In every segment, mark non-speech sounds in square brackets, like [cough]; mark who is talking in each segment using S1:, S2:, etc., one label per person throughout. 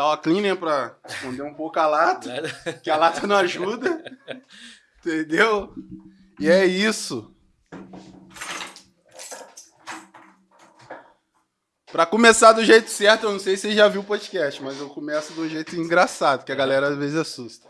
S1: botar o cleaner pra esconder um pouco a lata, que a lata não ajuda. Entendeu? E é isso. Pra começar do jeito certo, eu não sei se você já viu o podcast, mas eu começo do jeito engraçado, que a galera às vezes assusta.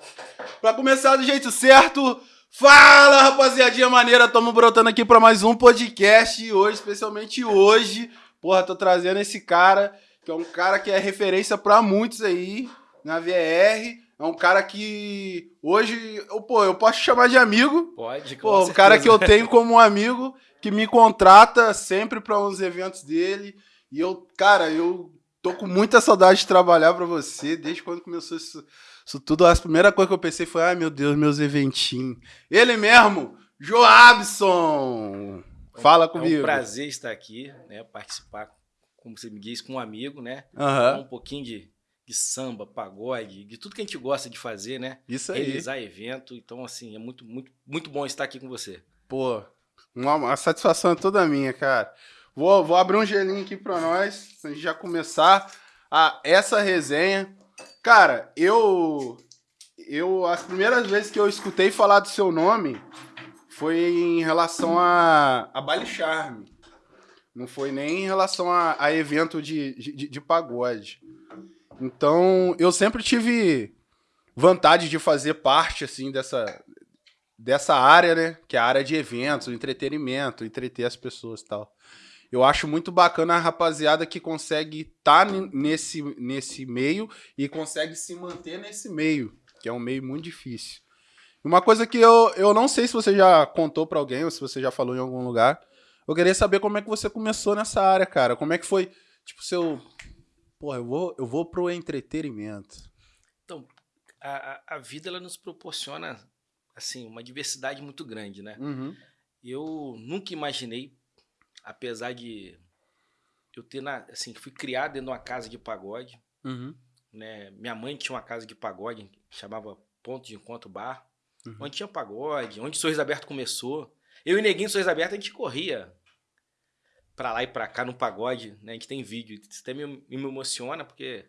S1: Pra começar do jeito certo, fala rapaziadinha maneira, tamo brotando aqui pra mais um podcast e hoje, especialmente hoje, porra, tô trazendo esse cara, que é um cara que é referência pra muitos aí na VR, é um cara que hoje, eu, pô, eu posso chamar de amigo.
S2: Pode, com
S1: Pô,
S2: certeza.
S1: um cara que eu tenho como amigo, que me contrata sempre para uns eventos dele. E eu, cara, eu tô com muita saudade de trabalhar para você, desde quando começou isso, isso tudo. A primeira coisa que eu pensei foi, ai meu Deus, meus eventinhos. Ele mesmo, Joabson! Fala
S2: É
S1: comigo.
S2: um prazer estar aqui, né? Participar, como você me diz, com um amigo, né? Falar um pouquinho de, de samba, pagode, de tudo que a gente gosta de fazer, né?
S1: isso aí.
S2: Realizar evento. Então, assim, é muito, muito, muito bom estar aqui com você.
S1: Pô, uma, uma satisfação é toda minha, cara. Vou, vou abrir um gelinho aqui pra nós, pra gente já começar a, essa resenha. Cara, eu. Eu. As primeiras vezes que eu escutei falar do seu nome foi em relação a, a Baile Charme. Não foi nem em relação a, a evento de, de, de pagode. Então, eu sempre tive vontade de fazer parte, assim, dessa, dessa área, né? Que é a área de eventos, entretenimento, entreter as pessoas e tal. Eu acho muito bacana a rapaziada que consegue estar nesse, nesse meio e consegue se manter nesse meio, que é um meio muito difícil. Uma coisa que eu, eu não sei se você já contou pra alguém ou se você já falou em algum lugar. Eu queria saber como é que você começou nessa área, cara. Como é que foi, tipo, seu. Porra, eu vou, eu vou pro entretenimento.
S2: Então, a, a- vida, ela nos proporciona, assim, uma diversidade muito grande, né?
S1: Uhum.
S2: Eu nunca imaginei, apesar de eu ter, na, assim, fui criado dentro de uma casa de pagode,
S1: Uhum.
S2: né? Minha mãe tinha uma casa de pagode, que chamava Ponto de Encontro Bar,
S1: Uhum.
S2: onde tinha pagode, onde o Sorriso Aberto começou. Eu e Neguinho Sorriso Aberto, a gente corria pra lá e pra cá no pagode, né? A gente tem vídeo, isso até me, me emociona, porque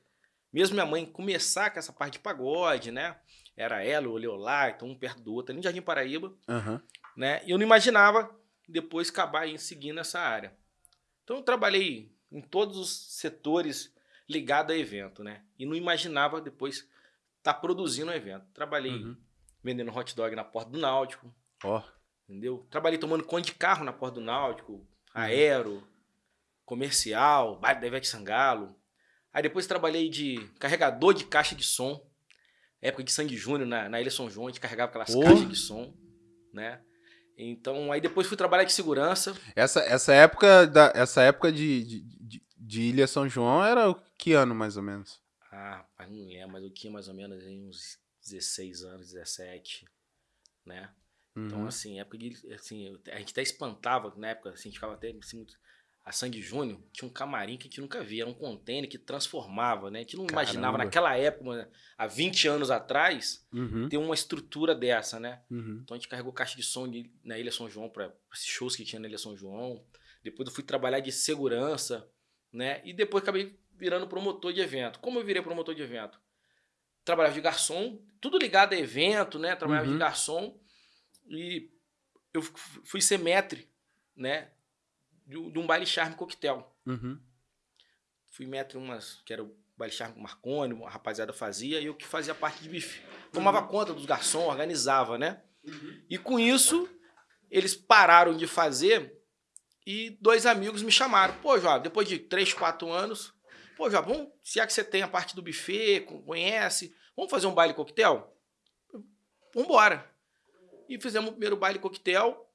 S2: mesmo minha mãe começar com essa parte de pagode, né? Era ela, o Leolá, então um perto do outro, ali no Jardim Paraíba,
S1: Aham.
S2: né? E eu não imaginava depois acabar em seguindo essa área. Então eu trabalhei em todos os setores ligados a evento, né? E não imaginava depois estar produzindo um evento. Trabalhei
S1: Uhum.
S2: vendendo hot dog na porta do Náutico,
S1: Ó.
S2: entendeu? Trabalhei tomando conta de carro na porta do Náutico, aero, comercial, baile da Ivete Sangalo. Aí depois trabalhei de carregador de caixa de som. Época de Sandy Júnior, na, na Ilha São João, a gente carregava aquelas
S1: Porra.
S2: caixas de som, né? Então, aí depois fui trabalhar de segurança.
S1: Essa, essa época, da, essa época de, de, de- de Ilha São João era o que ano, mais ou menos?
S2: Ah, rapaz, não lembro, mas eu tinha mais ou menos uns 16 anos, 17, né? Então,
S1: Uhum.
S2: assim, época de, assim, a gente até espantava, na época, assim, a gente ficava até assim, muito... A Sandy Júnior tinha um camarim que a gente nunca via, era um container que transformava, né? A gente não imaginava
S1: Caramba.
S2: naquela época, há 20 anos atrás,
S1: Uhum.
S2: ter uma estrutura dessa, né?
S1: Uhum.
S2: Então a gente carregou caixa de som de- na Ilha São João para esses shows que tinha na Ilha São João. Depois eu fui trabalhar de segurança, né? E depois acabei virando promotor de evento. Como eu virei promotor de evento? Trabalhava de garçom, tudo ligado a evento, né? Trabalhava
S1: Uhum.
S2: de garçom e eu fui ser maître, né? De, de um baile charme coquetel.
S1: Uhum.
S2: Fui maître umas, que era o baile charme com Marconi, a rapaziada fazia, e eu que fazia parte de bife. Tomava conta dos garçons, organizava, né? E com isso, eles pararam de fazer e dois amigos me chamaram. Pô, João, depois de três, quatro anos, pô, vamos, se é que você tem a parte do buffet, con- conhece, vamos fazer um baile coquetel? Vambora. E fizemos o primeiro baile coquetel,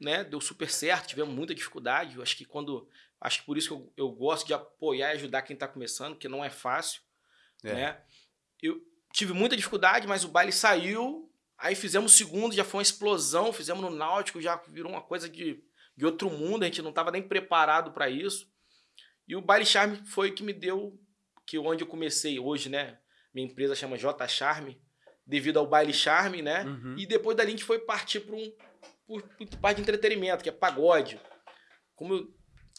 S2: né? Deu super certo, tivemos muita dificuldade. Eu acho que quando. Acho que por isso que eu, eu gosto de apoiar e ajudar quem está começando, que não é fácil.
S1: É.
S2: Né? Eu tive muita dificuldade, mas o baile saiu. Aí fizemos o segundo, já foi uma explosão. Fizemos no Náutico, já virou uma coisa de, de outro mundo. A gente não estava nem preparado para isso. E o baile Charme foi o que me deu, que onde eu comecei hoje, né? Minha empresa chama J Charme, devido ao baile Charme, né?
S1: Uhum.
S2: E depois dali a gente foi partir para um por, por parte de entretenimento, que é pagode. Como eu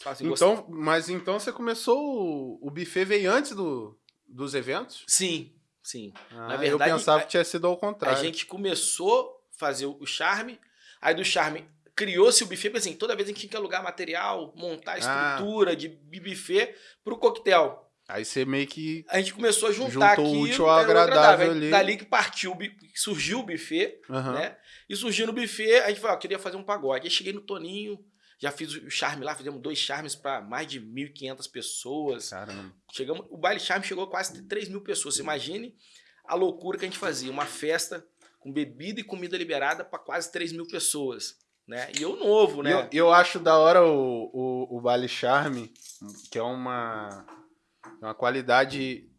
S2: assim,
S1: Então, mas então você começou o, o buffet veio antes do dos eventos?
S2: Sim, sim.
S1: Ah,
S2: Na verdade,
S1: eu pensava
S2: a-
S1: que tinha sido ao
S2: A
S1: contrário.
S2: gente começou a fazer o charme, aí do charme criou-se o buffet, porque assim, toda vez a gente tinha que alugar material, montar a
S1: Ah.
S2: estrutura de buffet pro coquetel.
S1: Aí você meio que.
S2: A gente começou a juntar
S1: Juntou o
S2: aquilo,
S1: útil ao
S2: o
S1: agradável
S2: Aí
S1: ali.
S2: Dali que partiu, o surgiu o buffet,
S1: Aham.
S2: né? E surgiu no buffet, a gente falou, ó, queria fazer um pagode. Aí cheguei no Toninho, já fiz o charme lá, fizemos dois charmes para mais de 1.500 pessoas.
S1: Caramba.
S2: Chegamos, o baile charme chegou a quase 3 mil pessoas. Você imagine a loucura que a gente fazia. Uma festa com bebida e comida liberada para quase 3 mil pessoas. Né? E eu novo, né?
S1: Eu, eu acho da hora o, o, o Baile Charme, que é uma, uma qualidade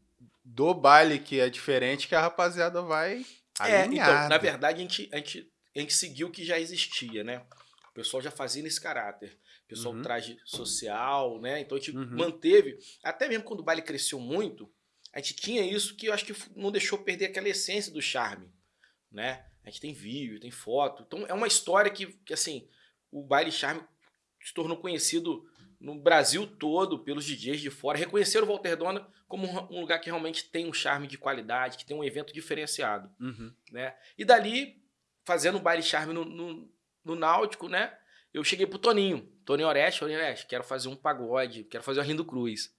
S1: do baile que é diferente, que a rapaziada vai
S2: É,
S1: alinhada.
S2: então, na verdade, a gente, a, gente, a gente seguiu o que já existia, né? O pessoal já fazia nesse caráter. O pessoal
S1: Uhum.
S2: traje social, né? Então a gente
S1: Uhum.
S2: manteve. Até mesmo quando o baile cresceu muito, a gente tinha isso que eu acho que não deixou perder aquela essência do charme, né? A gente tem vídeo, tem foto. Então é uma história que, que assim, o baile charme se tornou conhecido no Brasil todo pelos DJs de fora. Reconheceram o Walter Dona como um lugar que realmente tem um charme de qualidade, que tem um evento diferenciado
S1: Uhum.
S2: né? E dali, fazendo o baile charme no, no, no Náutico, né? Eu cheguei pro Toninho, Toninho Oreste, Toninho Oreste, quero fazer um pagode, quero fazer o Arlindo Cruz.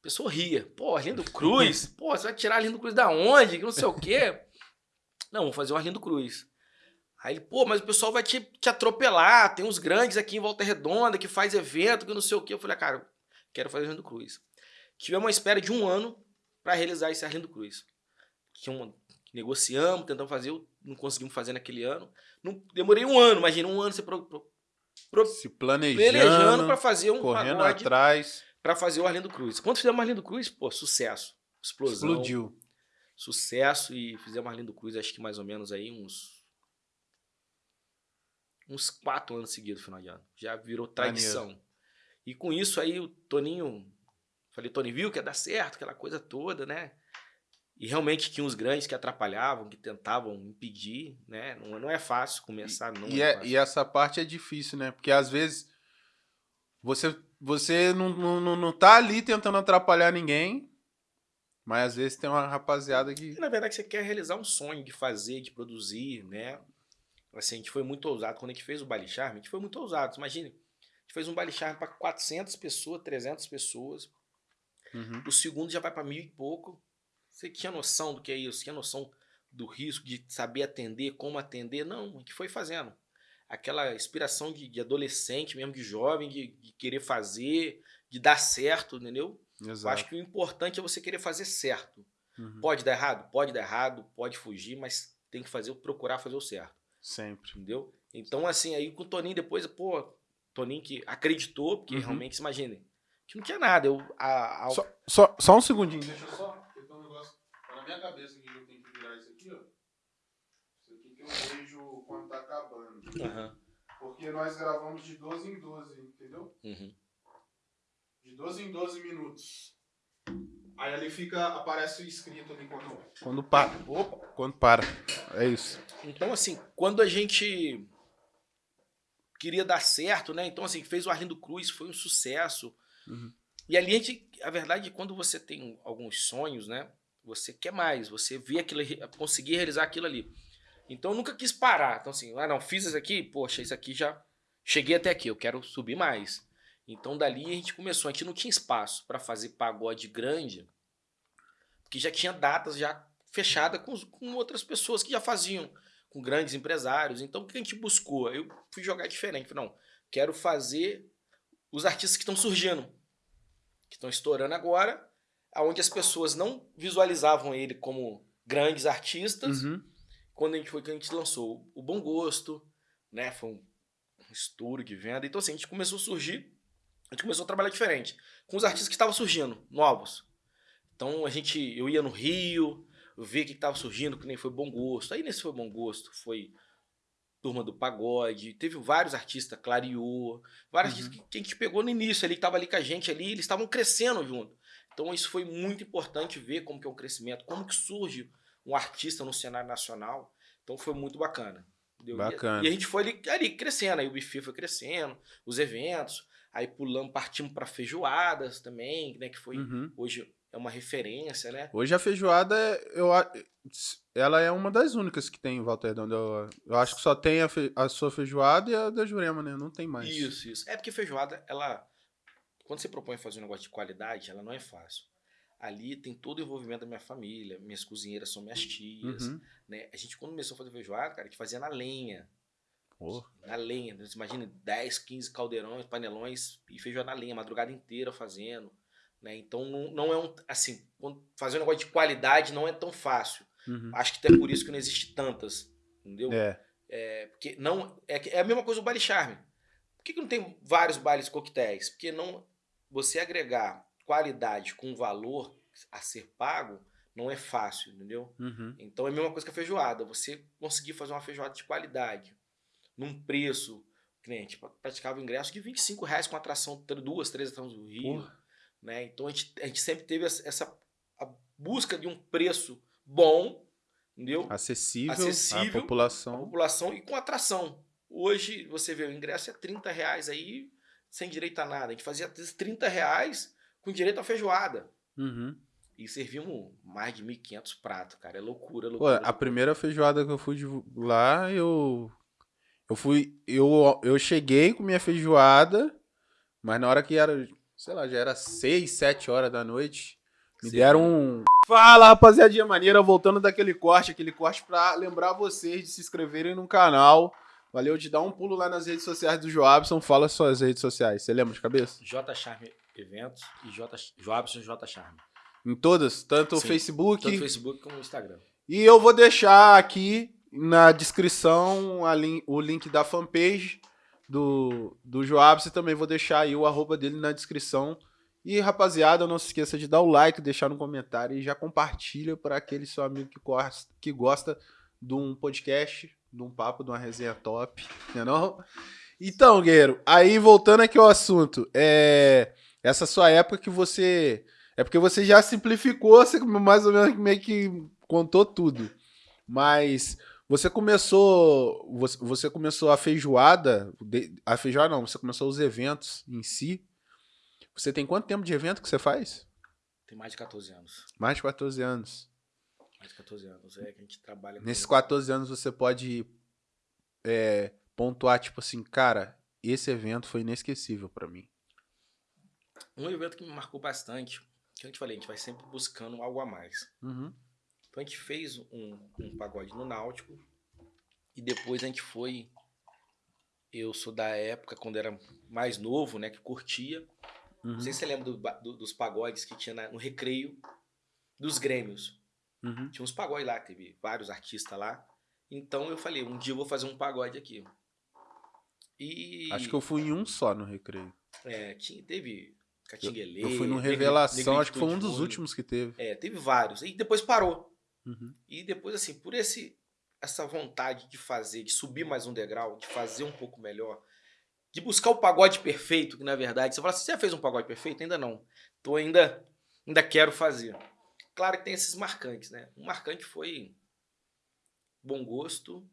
S2: A pessoa ria, pô, Arlindo Cruz? [laughs] Pô, você vai tirar Arlindo Cruz da onde? Que não sei o quê. [laughs] Não, vou fazer o Arlindo Cruz. Aí ele, pô, mas o pessoal vai te, te atropelar, tem uns grandes aqui em Volta Redonda que faz evento, que não sei o quê. Eu falei, ah, cara, quero fazer o Arlindo Cruz. Tivemos uma espera de um ano para realizar esse Arlindo Cruz. Tinha uma, negociamos, tentamos fazer, não conseguimos fazer naquele ano. Não, demorei um ano, imagina, um ano você pro, pro, pro,
S1: Se planejando,
S2: planejando para fazer um
S1: correndo
S2: pagode
S1: atrás,
S2: para fazer o Arlindo Cruz. Quando fizemos o Arlindo Cruz, pô, sucesso. Explosão.
S1: explodiu.
S2: Sucesso e fizemos Arlindo Cruz, acho que mais ou menos aí uns. Uns quatro anos seguidos, final de ano. Já virou tradição. E com isso aí o Toninho. Falei, Toninho, viu que ia dar certo, aquela coisa toda, né? E realmente tinha uns grandes que atrapalhavam, que tentavam impedir, né? Não, não é fácil começar, não
S1: E,
S2: é,
S1: é- e essa parte é difícil, né? Porque às vezes você, você não, não, não- tá ali tentando atrapalhar ninguém, mas às vezes tem uma rapaziada que.
S2: Na verdade, você quer realizar um sonho de fazer, de produzir, né? Assim, a gente foi muito ousado. Quando a gente fez o Baile Charme, a gente foi muito ousado. Imagine, a gente fez um Baile Charme para 400 pessoas, 300 pessoas.
S1: Uhum.
S2: O segundo já vai para mil e pouco. Você tinha noção do que é isso? Tinha noção do risco, de saber atender, como atender? Não, a gente foi fazendo. Aquela inspiração de, de adolescente, mesmo de jovem, de, de querer fazer, de dar certo, entendeu? Eu
S1: Exato.
S2: acho que o importante é você querer fazer certo.
S1: Uhum.
S2: Pode dar errado? Pode dar errado, pode fugir, mas tem que fazer, procurar fazer o certo,
S1: Sempre.
S2: entendeu? Então, assim, aí com o Toninho depois, pô, Toninho que acreditou, porque
S1: Uhum.
S2: realmente, imagine, que não tinha nada. Eu, a, a-
S1: Só, só, só um segundinho. Deixa eu só. Porque tem um negócio. Tá na minha cabeça que eu tenho que virar isso aqui, ó. Isso aqui que eu vejo quando tá acabando.
S2: Aham,
S1: Porque nós gravamos de 12 em 12, entendeu?
S2: uhum.
S1: De 12 em 12 minutos. Aí ali fica, aparece escrito ali quando. Quando para. Opa! Quando para. É isso.
S2: Então, assim, quando a gente queria dar certo, né? Então, assim, fez o Arlindo Cruz, foi um sucesso.
S1: Uhum.
S2: E ali a gente, a verdade, é quando você tem alguns sonhos, né? Você quer mais, você vê aquilo, conseguir realizar aquilo ali. Então eu nunca quis parar. Então, assim, ah, não, fiz isso aqui, poxa, isso aqui já cheguei até aqui, eu quero subir mais. Então dali a gente começou, a gente não tinha espaço para fazer pagode grande, porque já tinha datas já fechada com, com outras pessoas que já faziam, com grandes empresários. Então o que a gente buscou? Eu fui jogar diferente, falei, não, quero fazer os artistas que estão surgindo, que estão estourando agora, aonde as pessoas não visualizavam ele como grandes artistas,
S1: Uhum.
S2: quando a gente foi que a gente lançou o Bom Gosto, né? Foi um, um estouro de venda. Então, assim, a gente começou a surgir, a gente começou a trabalhar diferente. Com os artistas que estavam surgindo, novos. Então, a gente, eu ia no Rio, eu via que estava surgindo, que nem foi Bom Gosto. Aí nesse foi Bom Gosto, foi Turma do Pagode, teve vários artistas, Clareou, vários
S1: Uhum.
S2: artistas que, que a gente pegou no início ali, que tava ali com a gente ali, eles estavam crescendo junto. Então, isso foi muito importante ver como que é um crescimento, como que surge um artista no cenário nacional. Então foi muito bacana. entendeu? E-
S1: Bacana.
S2: E, a gente foi ali, ali crescendo, aí o buffet foi crescendo, os eventos, aí pulamos, partimos para feijoadas também, né? Que foi
S1: Uhum.
S2: hoje é uma referência, né?
S1: Hoje a feijoada, eu, a- ela é uma das únicas que tem em Volta Redonda. Eu, eu acho que só tem a, fe- a sua feijoada e a da Jurema, né? Não tem mais.
S2: Isso, isso. É porque feijoada, ela. Quando você propõe fazer um negócio de qualidade, ela não é fácil. Ali tem todo o envolvimento da minha família, minhas cozinheiras são minhas tias,
S1: Uhum.
S2: né? A gente, quando começou a fazer feijoada, cara, a gente fazia na lenha.
S1: Pô,
S2: Na lenha. Você imagina 10, 15 caldeirões, panelões e feijoada na lenha, a madrugada inteira fazendo. Né? Então não, não é um. Assim, fazer um negócio de qualidade não é tão fácil.
S1: uhum.
S2: Acho que até por isso que não existe tantas. Entendeu?
S1: É.
S2: É, porque não. É, é a mesma coisa o baile charme. Por que, que não tem vários bailes coquetéis? Porque não. Você agregar qualidade com valor a ser pago não é fácil, entendeu?
S1: Uhum.
S2: Então é a mesma coisa que a feijoada. Você conseguir fazer uma feijoada de qualidade, num preço, a gente praticava ingresso de 25 reais com atração, duas, três atrações do Rio.
S1: Porra.
S2: Né? Então a gente, a gente sempre teve essa, busca de um preço bom, entendeu?
S1: Acessível,
S2: Acessível.
S1: à
S2: A
S1: população.
S2: população e com atração. Hoje, você vê, o ingresso é 30 reais aí, sem direito a nada. A gente fazia às vezes 30 reais com direito a feijoada.
S1: Uhum.
S2: E servimos mais de 1.500 pratos, cara. É loucura,
S1: Pô,
S2: loucura.
S1: a primeira feijoada que eu fui lá, eu. Eu fui. Eu, eu cheguei com minha feijoada, mas na hora que era. Sei lá, já era 6, 7 horas da noite. Me
S2: Sim.
S1: deram um. Fala, rapaziadinha maneira, voltando daquele corte, aquele corte pra lembrar vocês de se inscreverem no canal. Valeu de dar um pulo lá nas redes sociais do Joabson. Fala suas redes sociais. Você lembra de cabeça?
S2: J Charme Eventos e J Joabson J Charme.
S1: Em todas, tanto o
S2: Sim,
S1: Facebook.
S2: Tanto no Facebook como no Instagram.
S1: E eu vou deixar aqui na descrição o link da fanpage do, do Joabs e também vou deixar aí o arroba dele na descrição. E rapaziada, não se esqueça de dar o like, deixar no comentário e já compartilha para aquele seu amigo que gosta, que gosta de um podcast, de um papo, de uma resenha top, né não? Então, Guerreiro, aí voltando aqui ao assunto, é essa sua época que você é porque você já simplificou, você mais ou menos meio que contou tudo. Mas você começou, você, você começou a feijoada, de- a feijoada não, você começou os eventos em si. Você tem quanto tempo de evento que você faz?
S2: Tem mais de 14 anos.
S1: Mais de 14 anos.
S2: Mais de 14 anos. É que a gente trabalha
S1: Nesses 14 anos você pode é, pontuar, tipo assim, cara, esse evento foi inesquecível pra mim.
S2: Um evento que me marcou bastante, que eu te falei, a gente vai sempre buscando algo a mais.
S1: Uhum.
S2: Então a gente fez um, um pagode no Náutico e depois a gente foi. Eu sou da época quando era mais novo, né? Que curtia.
S1: Uhum.
S2: Não sei se você lembra do do- dos pagodes que tinha na- no recreio dos Grêmios.
S1: Uhum.
S2: Tinha uns pagodes lá, teve vários artistas lá. Então eu falei, um dia eu vou fazer um pagode aqui. E.
S1: Acho que eu fui em um só no recreio.
S2: É, tinha, teve
S1: Eu,
S2: Catinguelê.
S1: eu fui no Revelação, acho que foi um dos últimos que teve.
S2: É, teve vários. E depois parou.
S1: Uhum.
S2: E depois, assim, por esse essa vontade de fazer, de subir mais um degrau, de fazer um pouco melhor, de buscar o pagode perfeito, que na verdade, você fala assim, você já fez um pagode perfeito? Ainda não. Então ainda, ainda quero fazer. Claro que tem esses marcantes, né? Um marcante foi Bom Gosto,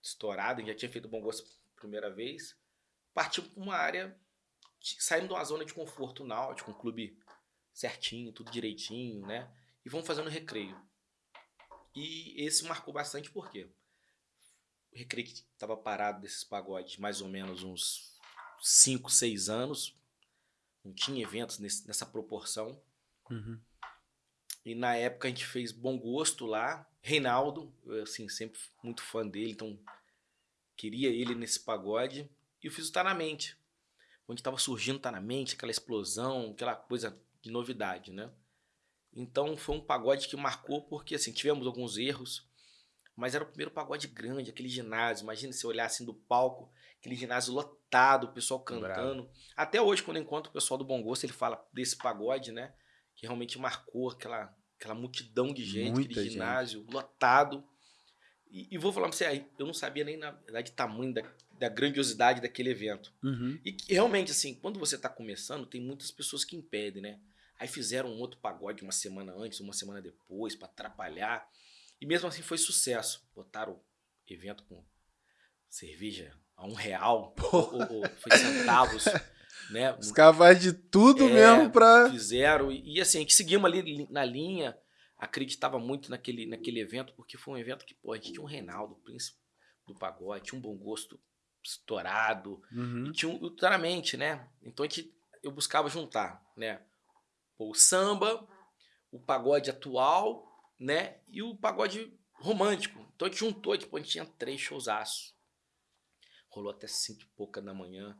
S2: estourado, já tinha feito Bom Gosto primeira vez, partiu para uma área, de- saindo de uma zona de conforto náutico, um clube certinho, tudo direitinho, né? E vamos fazendo recreio. E esse marcou bastante porque o recreio estava parado desses pagodes mais ou menos uns 5, 6 anos. Não tinha eventos nesse- nessa proporção.
S1: Uhum.
S2: E na época a gente fez Bom Gosto lá. Reinaldo, eu assim, sempre muito fã dele, então queria ele nesse pagode. E eu fiz o Tá Na Mente. Onde estava surgindo Tá Na Mente, aquela explosão, aquela coisa de novidade, né? Então foi um pagode que marcou porque assim, tivemos alguns erros, mas era o primeiro pagode grande, aquele ginásio. Imagina se olhar assim do palco, aquele ginásio lotado, o pessoal cantando. Até hoje, quando eu encontro o pessoal do Bom Gosto, ele fala desse pagode, né? Que realmente marcou aquela, aquela multidão de gente,
S1: Muita
S2: aquele
S1: gente.
S2: ginásio lotado. E, e vou falar pra você, aí, eu não sabia nem, na verdade, tamanho da, da grandiosidade daquele evento.
S1: Uhum.
S2: E realmente, assim, quando você tá começando, tem muitas pessoas que impedem, né? Aí fizeram um outro pagode uma semana antes, uma semana depois, pra atrapalhar. E mesmo assim foi sucesso. Botaram evento com cerveja a um real, [laughs] ou, ou, ou foi centavos. Né?
S1: Os caras de tudo
S2: É,
S1: mesmo pra.
S2: Fizeram. E, e assim, que seguimos ali li- na linha, acreditava muito naquele, naquele evento, porque foi um evento que, pô, a gente tinha um Reinaldo, príncipe do pagode, tinha um bom gosto estourado,
S1: Uhum.
S2: e tinha um ultramente, né? Então a gente, eu buscava juntar, né? O samba, o pagode atual, né? E o pagode romântico. Então a gente juntou, tipo, a gente tinha três showzaços. Rolou até cinco e pouca da manhã.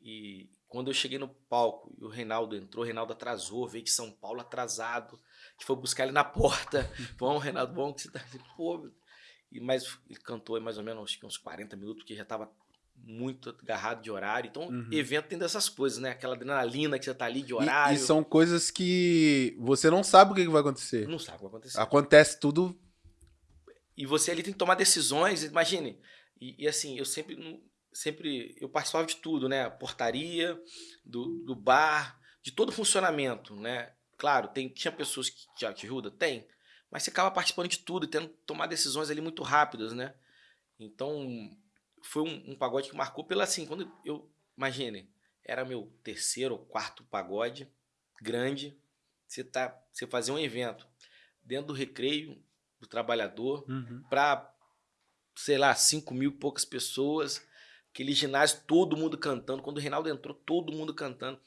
S2: E quando eu cheguei no palco e o Reinaldo entrou, o Reinaldo atrasou, veio de São Paulo atrasado. A gente foi buscar ele na porta. [laughs] Vamos, Reinaldo, vamos que você tá. Pô, e, mas ele cantou mais ou menos acho que uns 40 minutos, porque já tava muito agarrado de horário. Então,
S1: Uhum.
S2: evento tem dessas coisas, né? Aquela adrenalina que você tá ali de
S1: E-
S2: horário.
S1: E, são coisas que você não sabe o que vai acontecer.
S2: Não sabe o que vai acontecer.
S1: Acontece tudo.
S2: E você ali tem que tomar decisões, imagine. E, e assim, eu sempre, sempre eu participava de tudo, né? Portaria, do, do bar, de todo o funcionamento, né? Claro, tem, tinha pessoas que te ajudam? Tem. Mas você acaba participando de tudo e tendo que tomar decisões ali muito rápidas, né? Então, foi um, um pagode que marcou pela assim, quando eu, imagine, era meu terceiro ou quarto pagode grande, você tá, você fazia um evento dentro do recreio do trabalhador, para, sei lá, 5 mil e poucas pessoas. Aquele ginásio, todo mundo cantando. Quando o Reinaldo entrou, todo mundo cantando.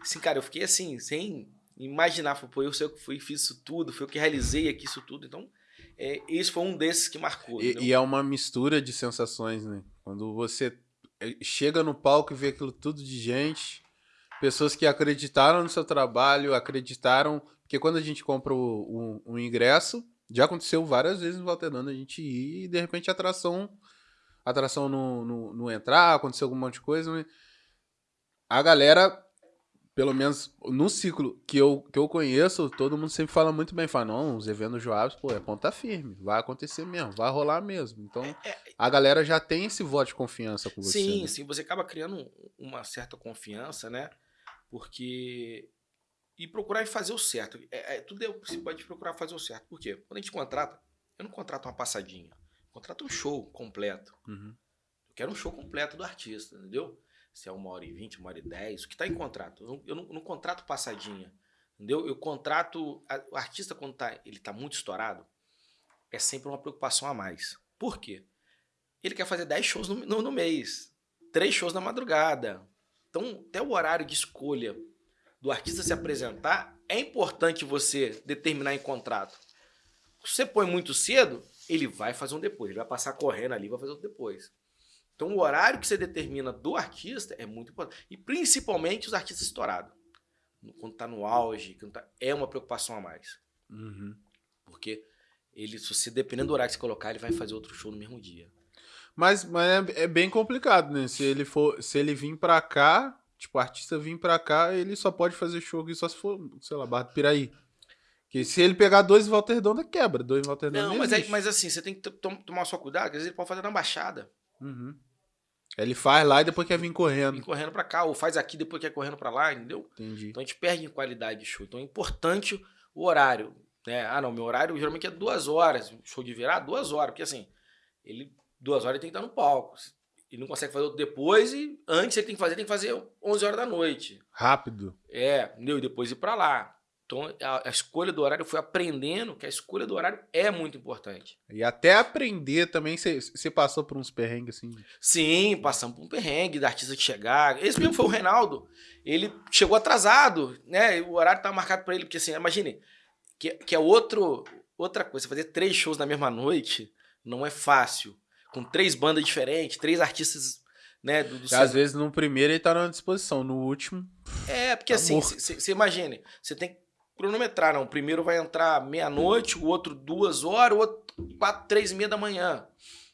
S2: Assim, cara, eu fiquei assim, sem imaginar. Falei, Pô, eu sei o que fui, fiz isso tudo, foi eu que realizei aqui isso tudo. Então, é, esse foi um desses que marcou.
S1: E, e é uma mistura de sensações, né? Quando você eh, chega no palco e vê aquilo tudo de gente, pessoas que acreditaram no seu trabalho, acreditaram. Porque quando a gente compra o, o- o ingresso, já aconteceu várias vezes no Valternando a gente ir e de repente a atração, atração não, não, não entrar, aconteceu algum monte de coisa. mas A galera, pelo menos no ciclo que eu, que eu conheço, todo mundo sempre fala muito bem. Fala, não, os eventos Joabs, pô, é ponta firme. Vai acontecer mesmo, vai rolar mesmo. Então, a galera já tem esse voto de confiança com você.
S2: Sim,
S1: né?
S2: sim, você acaba criando um- uma certa confiança, né? Porque. E procurar fazer o certo. É, é, tudo é, você pode procurar fazer o certo. Por quê? Quando a gente contrata, eu não contrato uma passadinha. Eu contrato um show completo.
S1: Uhum.
S2: Eu quero um show completo do artista, entendeu? Se é uma hora e vinte, uma hora e dez, o que está em contrato. Eu não, eu não- não contrato passadinha, entendeu? Eu contrato... a- o artista, quando tá, ele tá muito estourado, é sempre uma preocupação a mais. Por quê? Ele quer fazer 10 shows no, no- no mês, três shows na madrugada. Então, até o horário de escolha do artista se apresentar, é importante você determinar em contrato. Se você põe muito cedo, ele vai fazer um depois. Ele vai passar correndo ali, vai fazer outro depois. Então, o horário que você determina do artista é muito importante. E principalmente os artistas estourados. Quando tá no auge, quando tá- é uma preocupação a mais.
S1: Uhum.
S2: Porque ele, se você, dependendo do horário que você colocar, ele vai fazer outro show no mesmo dia.
S1: Mas, mas é, é bem complicado, né? Se ele for, se ele vir pra cá, tipo, o artista vir pra cá, ele só pode fazer show aqui só se for, sei lá, Barra do Piraí. Porque se ele pegar dois em Volta Redonda, quebra. Dois em Volta Redonda
S2: Não,
S1: não
S2: mas,
S1: existe.
S2: mas assim, você tem que to- tomar só cuidado, às vezes ele pode fazer na baixada.
S1: Uhum. Ele faz lá e depois quer vir correndo.
S2: correndo pra cá, ou faz aqui, depois quer correndo pra lá, entendeu?
S1: Entendi.
S2: Então a gente perde em qualidade de show. Então é importante o horário. Né? Ah, não, meu horário geralmente é duas horas. Show de virar, duas horas. Porque assim, ele duas horas ele tem que estar no palco. Ele não consegue fazer outro depois e antes ele tem que fazer, tem que fazer 11 horas da noite.
S1: Rápido.
S2: É, entendeu? E depois ir pra lá. Então a, a escolha do horário, eu fui aprendendo que a escolha do horário é muito importante.
S1: E até aprender também, você passou por uns perrengues assim.
S2: Sim, passamos por um perrengue da artista de chegar. Esse mesmo foi o Reinaldo. Ele chegou atrasado, né? O horário estava marcado para ele, porque assim, imagine, que, que é outro, outra coisa. Fazer três shows na mesma noite não é fácil. Com três bandas diferentes, três artistas, né? Do, do
S1: às vezes no primeiro ele tá na disposição, no último.
S2: É, porque
S1: Tá
S2: assim, você imagine, você tem que cronometrar, não. O primeiro vai entrar meia-noite, o outro duas horas, o outro quatro, três e meia da manhã.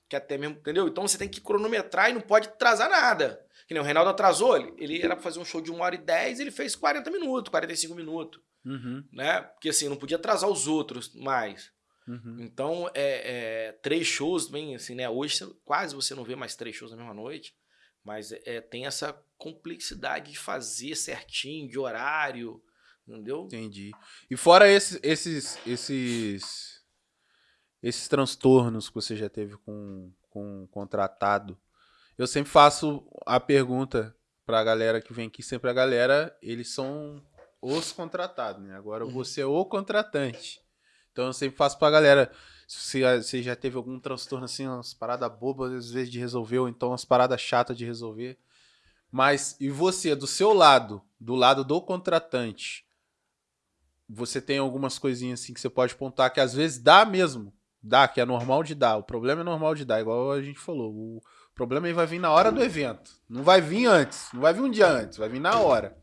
S2: Que até mesmo, entendeu? Então você tem que cronometrar e não pode atrasar nada. Que nem o Reinaldo atrasou, ele, ele era pra fazer um show de uma hora e dez, ele fez 40 minutos, 45 minutos,
S1: Uhum,
S2: né? Porque assim, não podia atrasar os outros mais.
S1: uhum.
S2: Então, é, é, três shows, bem assim, né? Hoje quase você não vê mais três shows na mesma noite, mas é, tem essa complexidade de fazer certinho, de horário, entendeu?
S1: Entendi. E fora esses, esses, esses, esses transtornos que você já teve com, com, contratado. Eu sempre faço a pergunta pra galera que vem aqui, sempre a galera, eles são os contratados, né? Agora
S2: Uhum.
S1: você é o contratante. Então eu sempre faço pra galera, se você já teve algum transtorno assim, umas paradas bobas às vezes de resolver, ou então umas paradas chatas de resolver. Mas e você, do seu lado, do lado do contratante, você tem algumas coisinhas assim que você pode pontuar que às vezes dá mesmo. Dá, que é normal de dar. O problema é normal de dar, igual a gente falou. O problema aí vai vir na hora do evento. Não vai vir antes. Não vai vir um dia antes, vai vir na hora.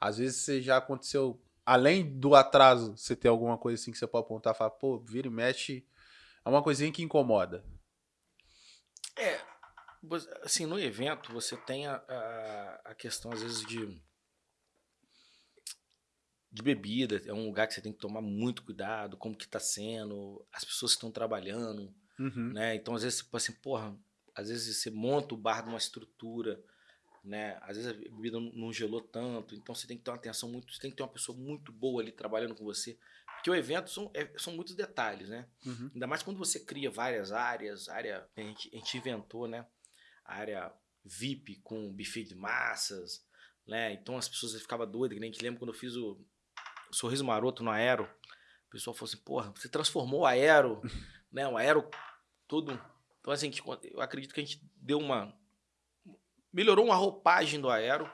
S1: Às vezes você já aconteceu, além do atraso, você tem alguma coisa assim que você pode apontar e falar, pô, vira e mexe. É uma coisinha que incomoda.
S2: É, assim, no evento você tem a, a, a questão, às vezes, de, de bebida. É um lugar que você tem que tomar muito cuidado, como que tá sendo, as pessoas que estão trabalhando,
S1: Uhum.
S2: né? Então, às vezes, tipo assim, porra, às vezes você monta o bar numa estrutura, né? Às vezes a bebida não- gelou tanto, então você tem que ter uma atenção muito, você tem que ter uma pessoa muito boa ali trabalhando com você. Porque o evento são, é- são muitos detalhes, né?
S1: Uhum.
S2: Ainda mais quando você cria várias áreas, área a gente, a gente inventou, né? A área VIP com buffet de massas, né? Então as pessoas ficavam doidas, que nem a gente lembra quando eu fiz o Sorriso Maroto no Aero. O pessoal falou assim, porra, você transformou o Aero, [laughs] né? O Aero todo... Então assim, eu acredito que a gente deu uma... Melhorou uma roupagem do Aero,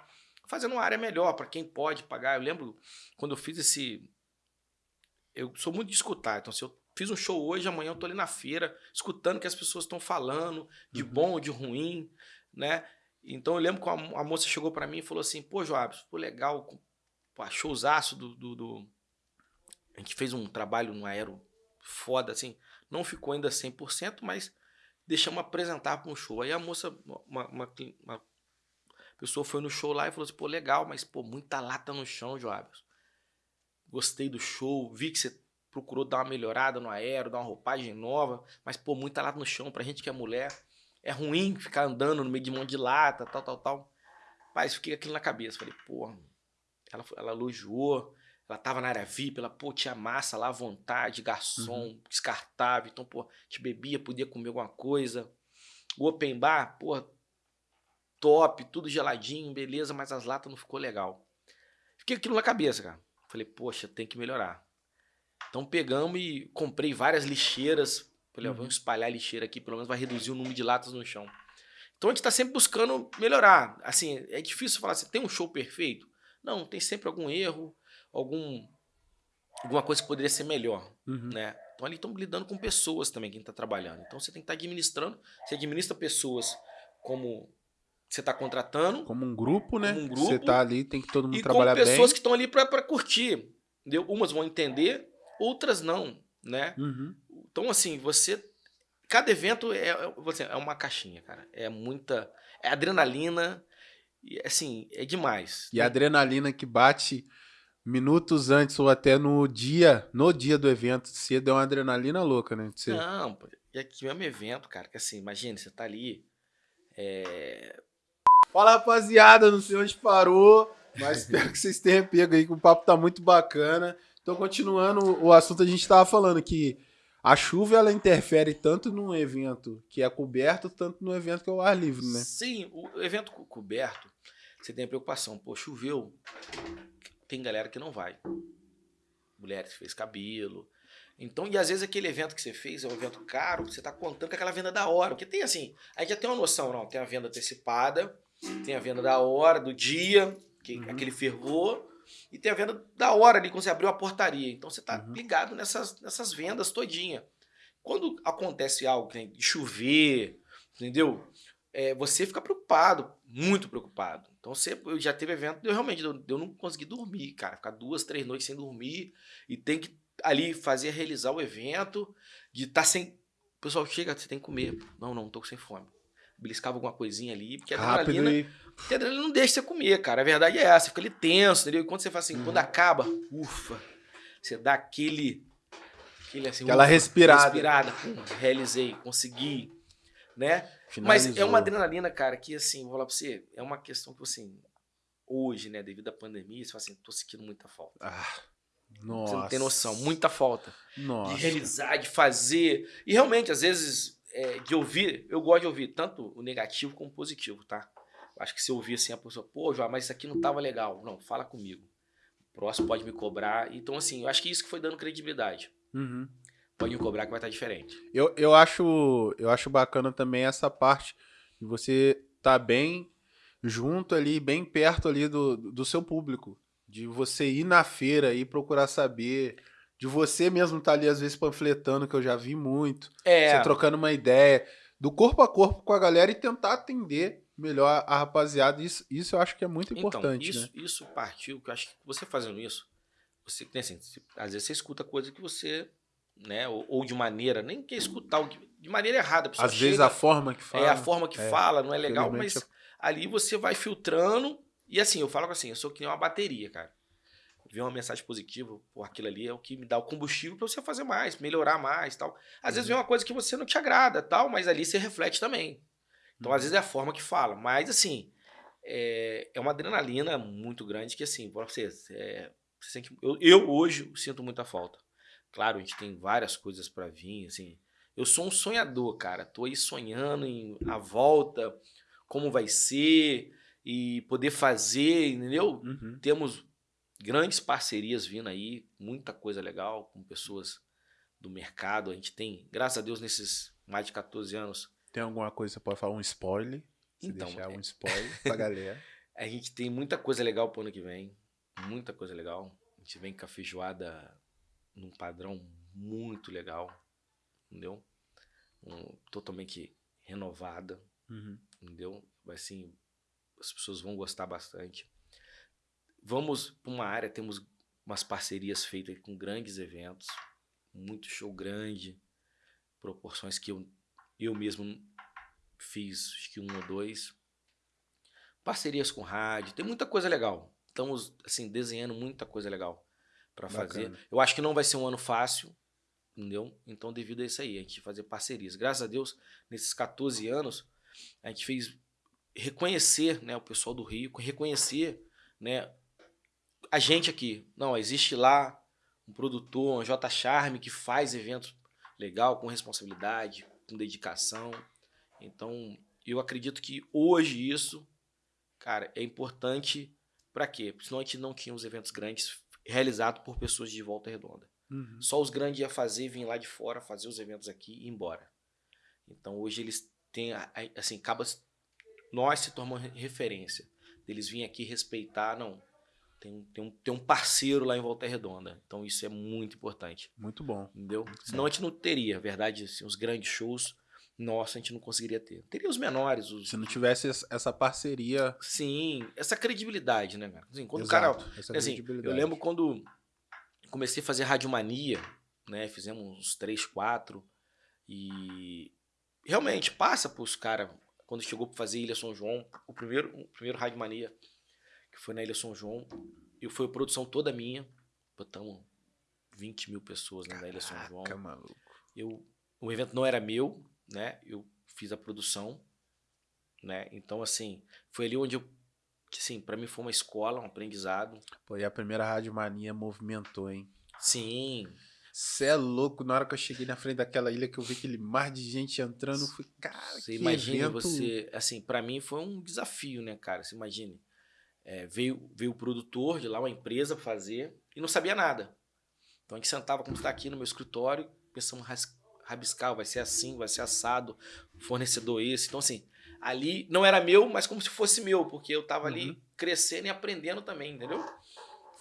S2: fazendo uma área melhor para quem pode pagar. Eu lembro quando eu fiz esse... Eu sou muito de escutar, então se eu fiz um show hoje, amanhã eu tô ali na feira, escutando o que as pessoas estão falando, de
S1: Uhum.
S2: bom ou de ruim, né? Então eu lembro que a, moça chegou pra mim e falou assim, pô, Joabs, pô, legal, pô, showzaço do, do, do... A gente fez um trabalho no aero foda, assim, não ficou ainda 100%, mas deixamos apresentar para um show. Aí a moça, uma, uma, uma pessoa foi no show lá e falou assim, pô, legal, mas, pô, muita lata no chão, Joabs. Gostei do show, vi que você procurou dar uma melhorada no aero, dar uma roupagem nova, mas, pô, muita lata no chão, pra gente que é mulher, é ruim ficar andando no meio de mão de lata, tal, tal, tal. Mas fiquei aquilo na cabeça, falei, porra, ela, ela elogiou, ela tava na área VIP, ela, pô, tinha massa lá à vontade, garçom, descartável, então, pô, te bebia, podia comer alguma coisa. O open bar, pô, top, tudo geladinho, beleza, mas as latas não ficou legal. Fiquei aquilo na cabeça, cara. Falei, poxa, tem que melhorar. Então pegamos e comprei várias lixeiras. Falei, ó,
S1: Uhum.
S2: vamos espalhar a lixeira aqui, pelo menos vai reduzir o número de latas no chão. Então a gente tá sempre buscando melhorar. Assim, é difícil falar assim, tem um show perfeito? Não, tem sempre algum erro, algum alguma coisa que poderia ser melhor,
S1: Uhum.
S2: né? Então ali estamos lidando com pessoas também, quem está trabalhando. Então você tem que estar administrando, você administra pessoas como você está contratando
S1: Como um grupo, né?
S2: Como um
S1: Você
S2: grupo
S1: tá ali, tem que todo mundo
S2: e com
S1: trabalhar
S2: pessoas que
S1: bem.
S2: estão ali para curtir. Entendeu? Umas vão entender, outras não, né?
S1: Uhum.
S2: Então, assim, você. Cada evento é, é, você- é uma caixinha, cara. É muita. É adrenalina. E, assim, é demais.
S1: E a adrenalina que bate minutos antes ou até no dia, no dia do evento, cedo é uma adrenalina louca, né? Você...
S2: Não, e aqui é um evento, cara, que assim, imagina, você tá ali. É...
S1: Fala, rapaziada, não sei onde parou, mas [laughs] espero que vocês tenham pego aí, que o papo tá muito bacana. Então, continuando o assunto, a gente tava falando que a chuva, ela interfere tanto num evento que é coberto, tanto no evento que é o ar livre, né?
S2: Sim, o evento co- coberto, você tem a preocupação. Pô, choveu. Tem galera que não vai. Mulheres que fez cabelo. Então, e às vezes aquele evento que você fez é um evento caro, você tá contando com aquela venda da hora. Porque tem assim, aí já tem uma noção, não. Tem a venda antecipada, tem a venda da hora, do dia, que,
S1: Uhum.
S2: aquele fervor, e tem a venda da hora ali, quando você abriu a portaria. Então você tá
S1: Uhum.
S2: ligado nessas, nessas vendas todinha. Quando acontece algo de chover, entendeu? É, você fica preocupado, muito preocupado. Então eu já teve evento, eu realmente eu, eu não consegui dormir, cara, ficar duas, três noites sem dormir e tem que ali fazer realizar o evento, de estar sem, o pessoal chega, você tem que comer. Não, não, tô sem fome. Beliscava alguma coisinha ali, porque a adrenalina,
S1: e...
S2: porque a adrenalina não deixa você comer, cara. A verdade é essa, fica ali tenso, entendeu? E quando você faz assim,
S1: Uhum.
S2: quando acaba, ufa, você dá aquele aquele assim,
S1: Aquela
S2: ufa,
S1: respirada.
S2: respirada, pum, realizei, consegui, né? Mas é
S1: Finalizou.
S2: uma adrenalina, cara, que assim, vou falar pra você, é uma questão que assim, hoje, né, devido à pandemia, você fala assim, tô sentindo muita falta.
S1: Ah,
S2: Você
S1: nossa.
S2: não tem noção, muita falta.
S1: Nossa.
S2: De realizar, de fazer. E realmente, às vezes, é, de ouvir, eu gosto de ouvir tanto o negativo como o positivo, tá? Acho que se eu ouvir assim a pessoa, pô, João, mas isso aqui não tava legal. Não, fala comigo. O próximo pode me cobrar. Então, assim, eu acho que isso que foi dando credibilidade.
S1: Uhum.
S2: Pode cobrar que vai estar diferente.
S1: Eu, eu, acho, eu acho bacana também essa parte de você tá bem junto ali, bem perto ali do, do seu público. De você ir na feira e procurar saber. De você mesmo estar tá ali, às vezes, panfletando, que eu já vi muito.
S2: É.
S1: Você trocando uma ideia. Do corpo a corpo com a galera e tentar atender melhor a rapaziada. Isso, isso eu acho que é muito então, importante.
S2: Então, isso,
S1: né?
S2: isso partiu, que eu acho que você fazendo isso, você assim, às vezes você escuta coisa que você, né, ou, ou de maneira, nem quer escutar, de maneira errada.
S1: Às chega, vezes a forma que fala.
S2: É a forma que é, fala, não é legal, mas ali você vai filtrando. E assim, eu falo assim, eu sou que nem uma bateria, cara. Ver uma mensagem positiva, pô, aquilo ali é o que me dá o combustível para você fazer mais, melhorar mais tal. Às uhum. vezes vem uma coisa que você não te agrada, tal, mas ali você reflete também. Então, às vezes, é a forma que fala. Mas, assim, é, é uma adrenalina muito grande que, assim, para você, é, eu, eu, hoje sinto muita falta. Claro, a gente tem várias coisas para vir, assim. Eu sou um sonhador, cara. Tô aí sonhando em a volta, como vai ser e poder fazer, entendeu? Uhum. Temos grandes parcerias vindo aí, muita coisa legal com pessoas do mercado. A gente tem, graças a Deus, nesses mais de 14 anos,
S1: tem alguma coisa que você pode falar? Um spoiler? Se então, deixar é... um spoiler pra galera. [laughs]
S2: a gente tem muita coisa legal pro ano que vem. Muita coisa legal. A gente vem com a feijoada num padrão muito legal. Entendeu? Um, totalmente renovada. Uhum. Entendeu? Vai assim, as pessoas vão gostar bastante. Vamos para uma área, temos umas parcerias feitas com grandes eventos, muito show grande, proporções que eu eu mesmo fiz acho que um ou dois. Parcerias com rádio, tem muita coisa legal. Estamos assim desenhando muita coisa legal para fazer. Eu acho que não vai ser um ano fácil, entendeu? Então devido a isso aí, a gente fazer parcerias. Graças a Deus, nesses 14 anos, a gente fez reconhecer, né, o pessoal do Rio, reconhecer, né, a gente aqui. Não, existe lá um produtor, um J Charme que faz eventos legal com responsabilidade, com dedicação. Então, eu acredito que hoje isso, cara, é importante para quê? Porque senão a gente não tinha os eventos grandes realizados por pessoas de volta redonda. Uhum. Só os grandes ia fazer, vir lá de fora, fazer os eventos aqui e ir embora. Então hoje eles têm, assim, acaba nós se tornamos referência. Eles virem aqui respeitar, não, tem, tem, um, tem um parceiro lá em Volta Redonda. Então isso é muito importante.
S1: Muito bom.
S2: Entendeu?
S1: Muito
S2: Senão bom. a gente não teria, verdade, assim, os grandes shows, nossa, a gente não conseguiria ter. Teria os menores. Os...
S1: Se não tivesse essa parceria.
S2: Sim, essa credibilidade, né, cara? Assim, quando Exato, o cara. Essa assim, credibilidade. Eu lembro quando comecei a fazer Radiomania, né? Fizemos uns três, quatro. E realmente passa pros caras. Quando chegou para fazer Ilha São João, o primeiro, o primeiro Radiomania que foi na Ilha São João. E foi a produção toda minha. Botamos 20 mil pessoas né, na Ilha São João.
S1: maluco.
S2: Eu, o evento não era meu, né? Eu fiz a produção, né? Então, assim, foi ali onde eu assim, para mim foi uma escola, um aprendizado.
S1: Pô, e a primeira Rádio Mania movimentou, hein?
S2: Sim.
S1: Você é louco, na hora que eu cheguei na frente daquela ilha que eu vi aquele mar de gente entrando, eu fui, cara, você
S2: imagina evento... você, assim, para mim foi um desafio, né, cara? Você imagine. É, veio, veio o produtor de lá, uma empresa fazer, e não sabia nada. Então a gente sentava como está aqui no meu escritório, pensamos rabiscar, vai ser assim, vai ser assado, fornecedor esse. Então, assim, ali não era meu, mas como se fosse meu, porque eu estava uhum. ali crescendo e aprendendo também, entendeu?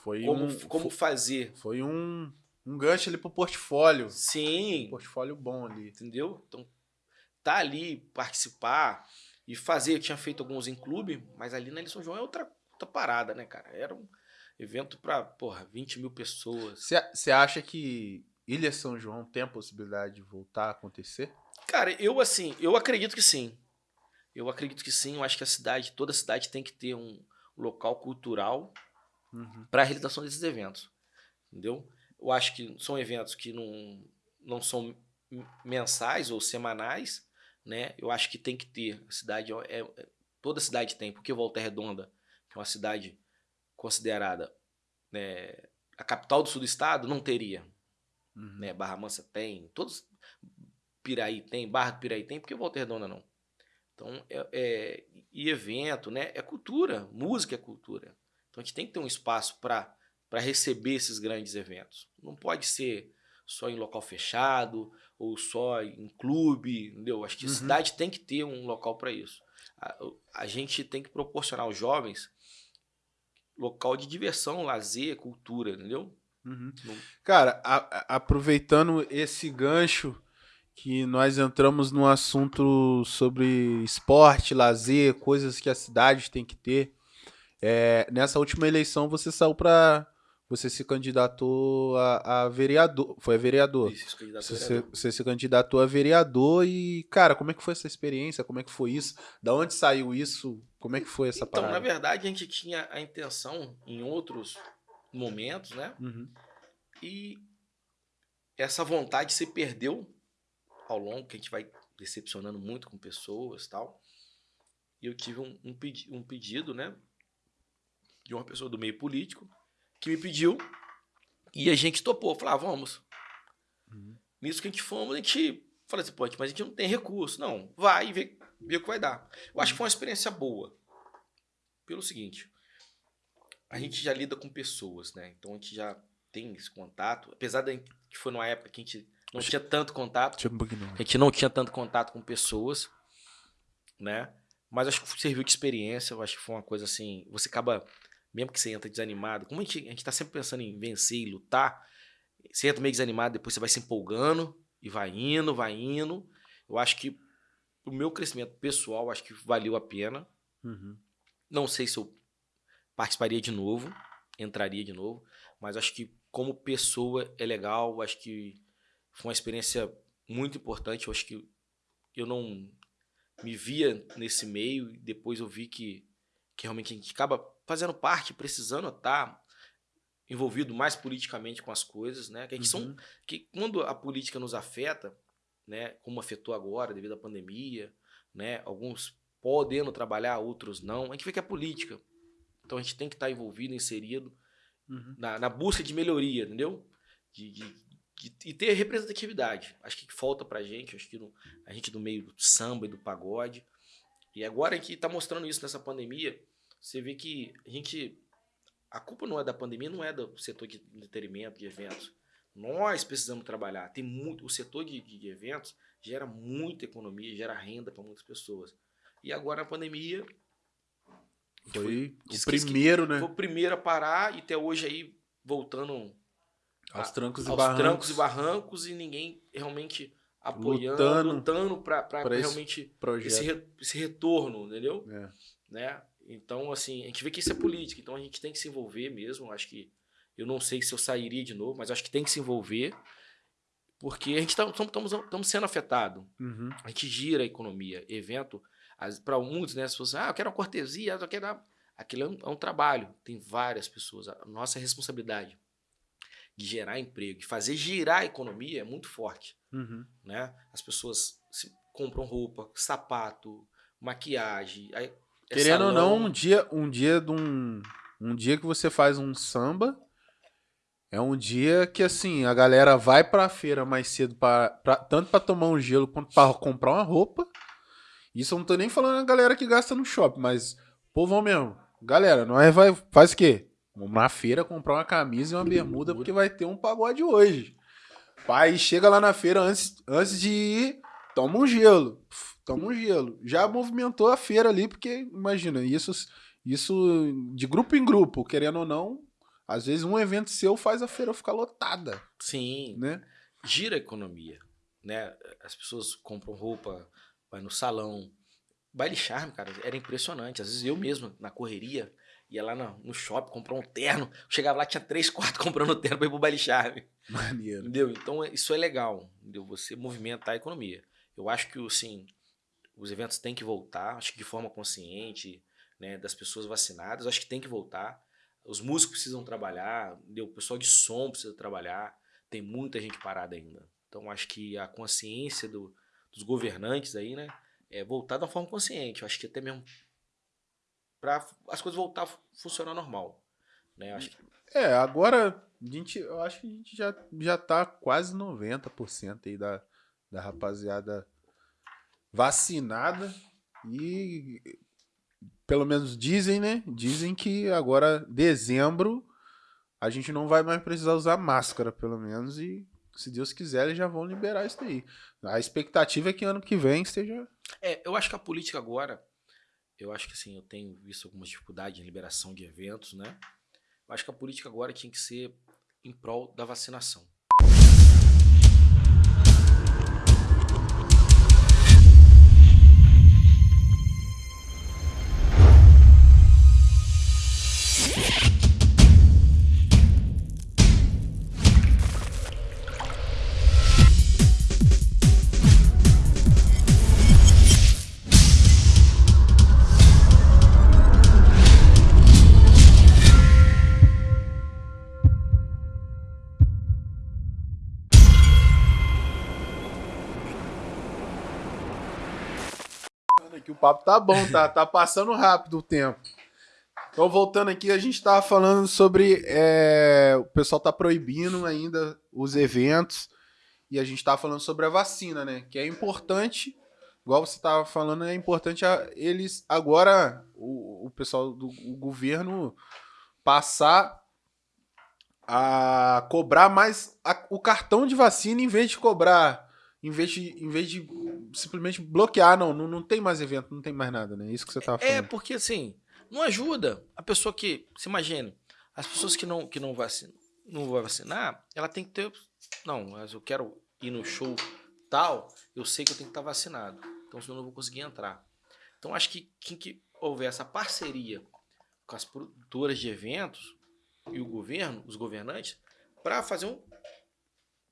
S1: Foi
S2: como,
S1: um,
S2: como foi, fazer.
S1: Foi um, um gancho ali pro portfólio.
S2: Sim.
S1: Um portfólio bom ali.
S2: Entendeu? Então, tá ali, participar e fazer. Eu tinha feito alguns em clube, mas ali na São João é outra outra parada, né, cara? Era um evento para, porra, 20 mil pessoas.
S1: Você acha que Ilha São João tem a possibilidade de voltar a acontecer?
S2: Cara, eu assim, eu acredito que sim. Eu acredito que sim. Eu acho que a cidade, toda a cidade tem que ter um local cultural uhum. para a realização desses eventos. Entendeu? Eu acho que são eventos que não, não são mensais ou semanais, né? Eu acho que tem que ter. A cidade é, é toda a cidade tem, porque Volta Redonda que é uma cidade considerada né, a capital do sul do estado, não teria. Uhum. Né? Barra Mansa tem, todos Piraí tem, Barra do Piraí tem, por que Volta Redonda não? Então, é, é, e evento, né? É cultura, música é cultura. Então a gente tem que ter um espaço para receber esses grandes eventos. Não pode ser só em local fechado ou só em clube, entendeu? Acho que a uhum. cidade tem que ter um local para isso. A, a, gente tem que proporcionar aos jovens local de diversão, lazer, cultura, entendeu?
S1: Uhum. Cara, a, aproveitando esse gancho que nós entramos no assunto sobre esporte, lazer, coisas que a cidade tem que ter. É, nessa última eleição você saiu para você se candidatou a, a, vereador, foi a vereador. Isso, você, vereador. você se candidatou a vereador e, cara, como é que foi essa experiência? Como é que foi isso? Da onde saiu isso? Como é que foi essa
S2: então,
S1: parada?
S2: Então, na verdade, a gente tinha a intenção em outros momentos, né? Uhum. E essa vontade se perdeu ao longo, que a gente vai decepcionando muito com pessoas tal. E eu tive um, um, pedi um pedido, né? De uma pessoa do meio político que me pediu e a gente topou. Falou, ah, vamos. Uhum. Nisso que a gente fomos, a gente falou assim, pô, mas a gente não tem recurso. Não, vai e vê, vê o que vai dar. Eu acho que foi uma experiência boa. Pelo seguinte, a gente já lida com pessoas, né? Então a gente já tem esse contato. Apesar de que foi numa época que a gente não tinha tanto contato.
S1: Pouquinho.
S2: A gente não tinha tanto contato com pessoas, né? Mas acho que serviu de experiência. Eu acho que foi uma coisa assim. Você acaba, mesmo que você entra desanimado, como a gente, a gente tá sempre pensando em vencer e lutar, você entra meio desanimado, depois você vai se empolgando e vai indo, vai indo. Eu acho que o meu crescimento pessoal, acho que valeu a pena. Uhum. Não sei se eu participaria de novo, entraria de novo, mas acho que como pessoa é legal, acho que foi uma experiência muito importante. Eu acho que eu não me via nesse meio e depois eu vi que, que realmente a gente acaba fazendo parte, precisando estar envolvido mais politicamente com as coisas, né? Que, uhum. são, que quando a política nos afeta, né? Como afetou agora devido à pandemia, né? Alguns podendo trabalhar, outros não. A gente vê que é política. Então a gente tem que estar envolvido, inserido uhum. na, na busca de melhoria, entendeu? De, de, e ter representatividade. Acho que falta pra gente, acho que no, a gente do meio do samba e do pagode. E agora que tá mostrando isso nessa pandemia, você vê que a gente. A culpa não é da pandemia, não é do setor de entretenimento, de eventos. Nós precisamos trabalhar. Tem muito. O setor de, de eventos gera muita economia, gera renda para muitas pessoas. E agora a pandemia.
S1: Foi, o primeiro, né?
S2: Foi o primeiro a parar e até hoje aí voltando
S1: aos trancos,
S2: aos
S1: e, barrancos.
S2: trancos e barrancos e ninguém realmente apoiando, lutando, lutando para realmente esse, re, esse, retorno, entendeu? É. Né? Então, assim, a gente vê que isso é política, então a gente tem que se envolver mesmo. Acho que eu não sei se eu sairia de novo, mas acho que tem que se envolver, porque a gente estamos sendo afetado. Uhum. A gente gira a economia. Evento, para muitos, né? Se você, ah, eu quero uma cortesia, eu quero. Aquilo é um, é um trabalho, tem várias pessoas. A nossa responsabilidade de gerar emprego, de fazer girar a economia é muito forte. Uhum. Né? As pessoas compram roupa, sapato, maquiagem. É
S1: Querendo salão. ou não, um dia, um dia de um, um dia que você faz um samba é um dia que assim a galera vai para a feira mais cedo para tanto para tomar um gelo quanto para comprar uma roupa. Isso eu não tô nem falando a galera que gasta no shopping, mas povão mesmo. Galera, não é vai faz o quê? Vamos na feira comprar uma camisa e uma bermuda porque vai ter um pagode hoje. Pai, chega lá na feira antes, antes de ir, toma um gelo. Toma um gelo. Já movimentou a feira ali, porque, imagina, isso, isso de grupo em grupo, querendo ou não, às vezes um evento seu faz a feira ficar lotada.
S2: Sim. Né? Gira a economia. Né? As pessoas compram roupa, vai no salão. Baile charme, cara, era impressionante. Às vezes eu mesmo, na correria, ia lá no, no shopping, comprar um terno. Chegava lá, tinha três, quatro [laughs] comprando terno pra ir pro baile chave. Maneiro. Entendeu? Então, isso é legal, entendeu? Você movimentar a economia. Eu acho que, assim, os eventos têm que voltar, acho que de forma consciente, né, das pessoas vacinadas, acho que tem que voltar. Os músicos precisam trabalhar, entendeu? o pessoal de som precisa trabalhar, tem muita gente parada ainda. Então, acho que a consciência do, dos governantes aí, né, é voltar uma forma consciente. Eu acho que até mesmo para as coisas voltar a funcionar normal. Né? Acho que...
S1: É, agora a gente, eu acho que a gente já, já tá quase 90% aí da, da rapaziada vacinada e pelo menos dizem, né? Dizem que agora dezembro a gente não vai mais precisar usar máscara, pelo menos, e se Deus quiser, eles já vão liberar isso daí. A expectativa é que ano que vem esteja.
S2: É, eu acho que a política agora, eu acho que assim, eu tenho visto algumas dificuldades em liberação de eventos, né? Eu acho que a política agora tinha que ser em prol da vacinação.
S1: Papo tá bom, tá, tá passando rápido o tempo. Então, voltando aqui, a gente tava falando sobre. É, o pessoal tá proibindo ainda os eventos. E a gente tava falando sobre a vacina, né? Que é importante, igual você tava falando, é importante a, eles agora, o, o pessoal do o governo, passar a cobrar mais a, o cartão de vacina em vez de cobrar em vez de, em vez de simplesmente bloquear, não, não, não tem mais evento, não tem mais nada, né? Isso que você tava
S2: É,
S1: falando.
S2: porque assim, não ajuda a pessoa que, se imagine, as pessoas que não que não vacina, não vai vacinar, ela tem que ter, não, mas eu quero ir no show tal, eu sei que eu tenho que estar vacinado. Então senão eu não vou conseguir entrar. Então acho que quem que houver essa parceria com as produtoras de eventos e o governo, os governantes, para fazer um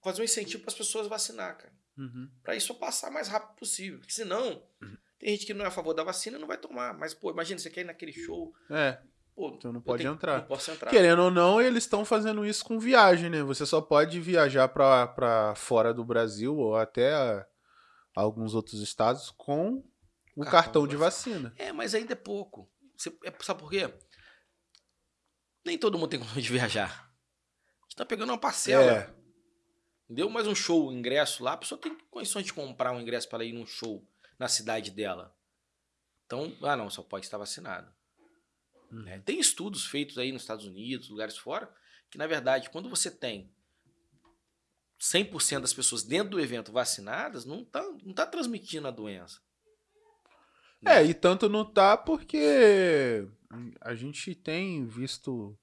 S2: fazer um incentivo para as pessoas vacinar, cara.
S1: Uhum.
S2: Pra isso passar mais rápido possível. Porque senão, tem gente que não é a favor da vacina e não vai tomar. Mas, pô, imagina, você quer ir naquele show.
S1: É,
S2: Pô,
S1: Então não pode
S2: tenho-
S1: entrar.
S2: Não posso entrar.
S1: querendo ou não, eles estão fazendo isso com viagem, né? Você só pode viajar pra, pra fora do Brasil ou até a- alguns outros estados com o
S2: Cartão
S1: cartão,
S2: de
S1: de vacina.
S2: É, mas ainda é pouco. Você, é, sabe por quê? Nem todo mundo tem condições de viajar. A gente tá pegando uma parcela.
S1: É.
S2: Entendeu? Mais um show, um ingresso lá. A pessoa tem condições de comprar um ingresso para ir num show na cidade dela. Então, ah não, só pode estar vacinado.
S1: Uhum.
S2: né? Tem estudos feitos aí nos Estados Unidos, lugares fora, que na verdade, quando você tem 100% das pessoas dentro do evento vacinadas, não tá, não tá transmitindo a doença.
S1: É, e tanto não tá porque a gente tem visto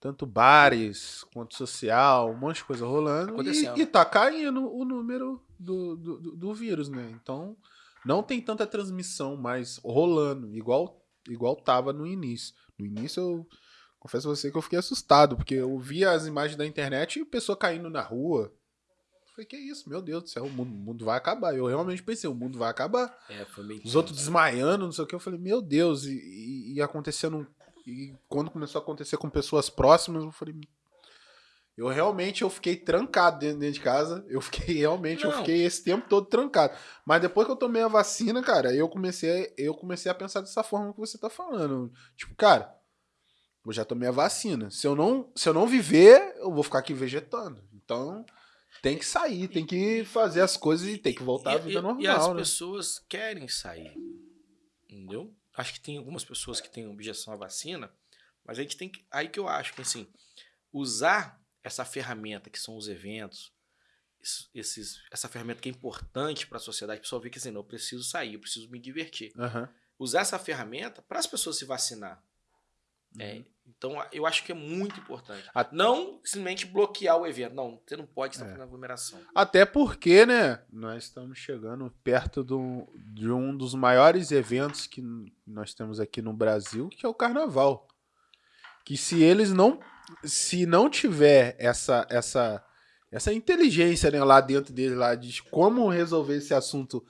S1: tanto bares quanto social, um monte de coisa rolando e, e tá caindo o número do, do, do- vírus, né? Então não tem tanta transmissão mais rolando, igual, igual tava no início. No início eu confesso a você que eu fiquei assustado, porque eu via as imagens da internet e pessoa caindo na rua. Eu Falei, que isso, meu Deus do céu, o mundo, o mundo vai acabar. Eu realmente pensei, o mundo vai acabar.
S2: É, foi meio
S1: Os outros desmaiando, não sei o que. Eu falei, meu Deus, e, e, e acontecendo. E quando começou a acontecer com pessoas próximas, eu falei. Eu realmente eu fiquei trancado dentro, dentro de casa. Eu fiquei [laughs] realmente, eu
S2: Não.
S1: fiquei esse tempo todo trancado. Mas depois que eu tomei a vacina, cara, eu comecei, eu comecei a pensar dessa forma que você tá falando. Tipo, cara, eu já tomei a vacina. Se eu não, se eu não viver, eu vou ficar aqui vegetando. Então, tem que sair, tem que fazer as coisas e tem que voltar à vida
S2: e-
S1: normal,
S2: E as
S1: né?
S2: pessoas querem sair. Entendeu? Acho que tem algumas pessoas que têm objeção à vacina, mas a gente tem que. Aí que eu acho que, assim, usar essa ferramenta que são os eventos, es- esses, essa ferramenta que é importante para a sociedade, o pessoal vê que assim, não, eu preciso sair, eu preciso me divertir.
S1: Aham.
S2: Usar essa ferramenta para as pessoas se vacinar. É, então, eu acho que é muito importante. Não simplesmente bloquear o evento. Não, você não pode estar
S1: É.
S2: fazendo aglomeração.
S1: Até porque, né, nós estamos chegando perto do, de um dos maiores eventos que nós temos aqui no Brasil, que é o Carnaval. Que se eles não, se não tiver essa essa essa inteligência né, lá dentro dele lá de como resolver esse assunto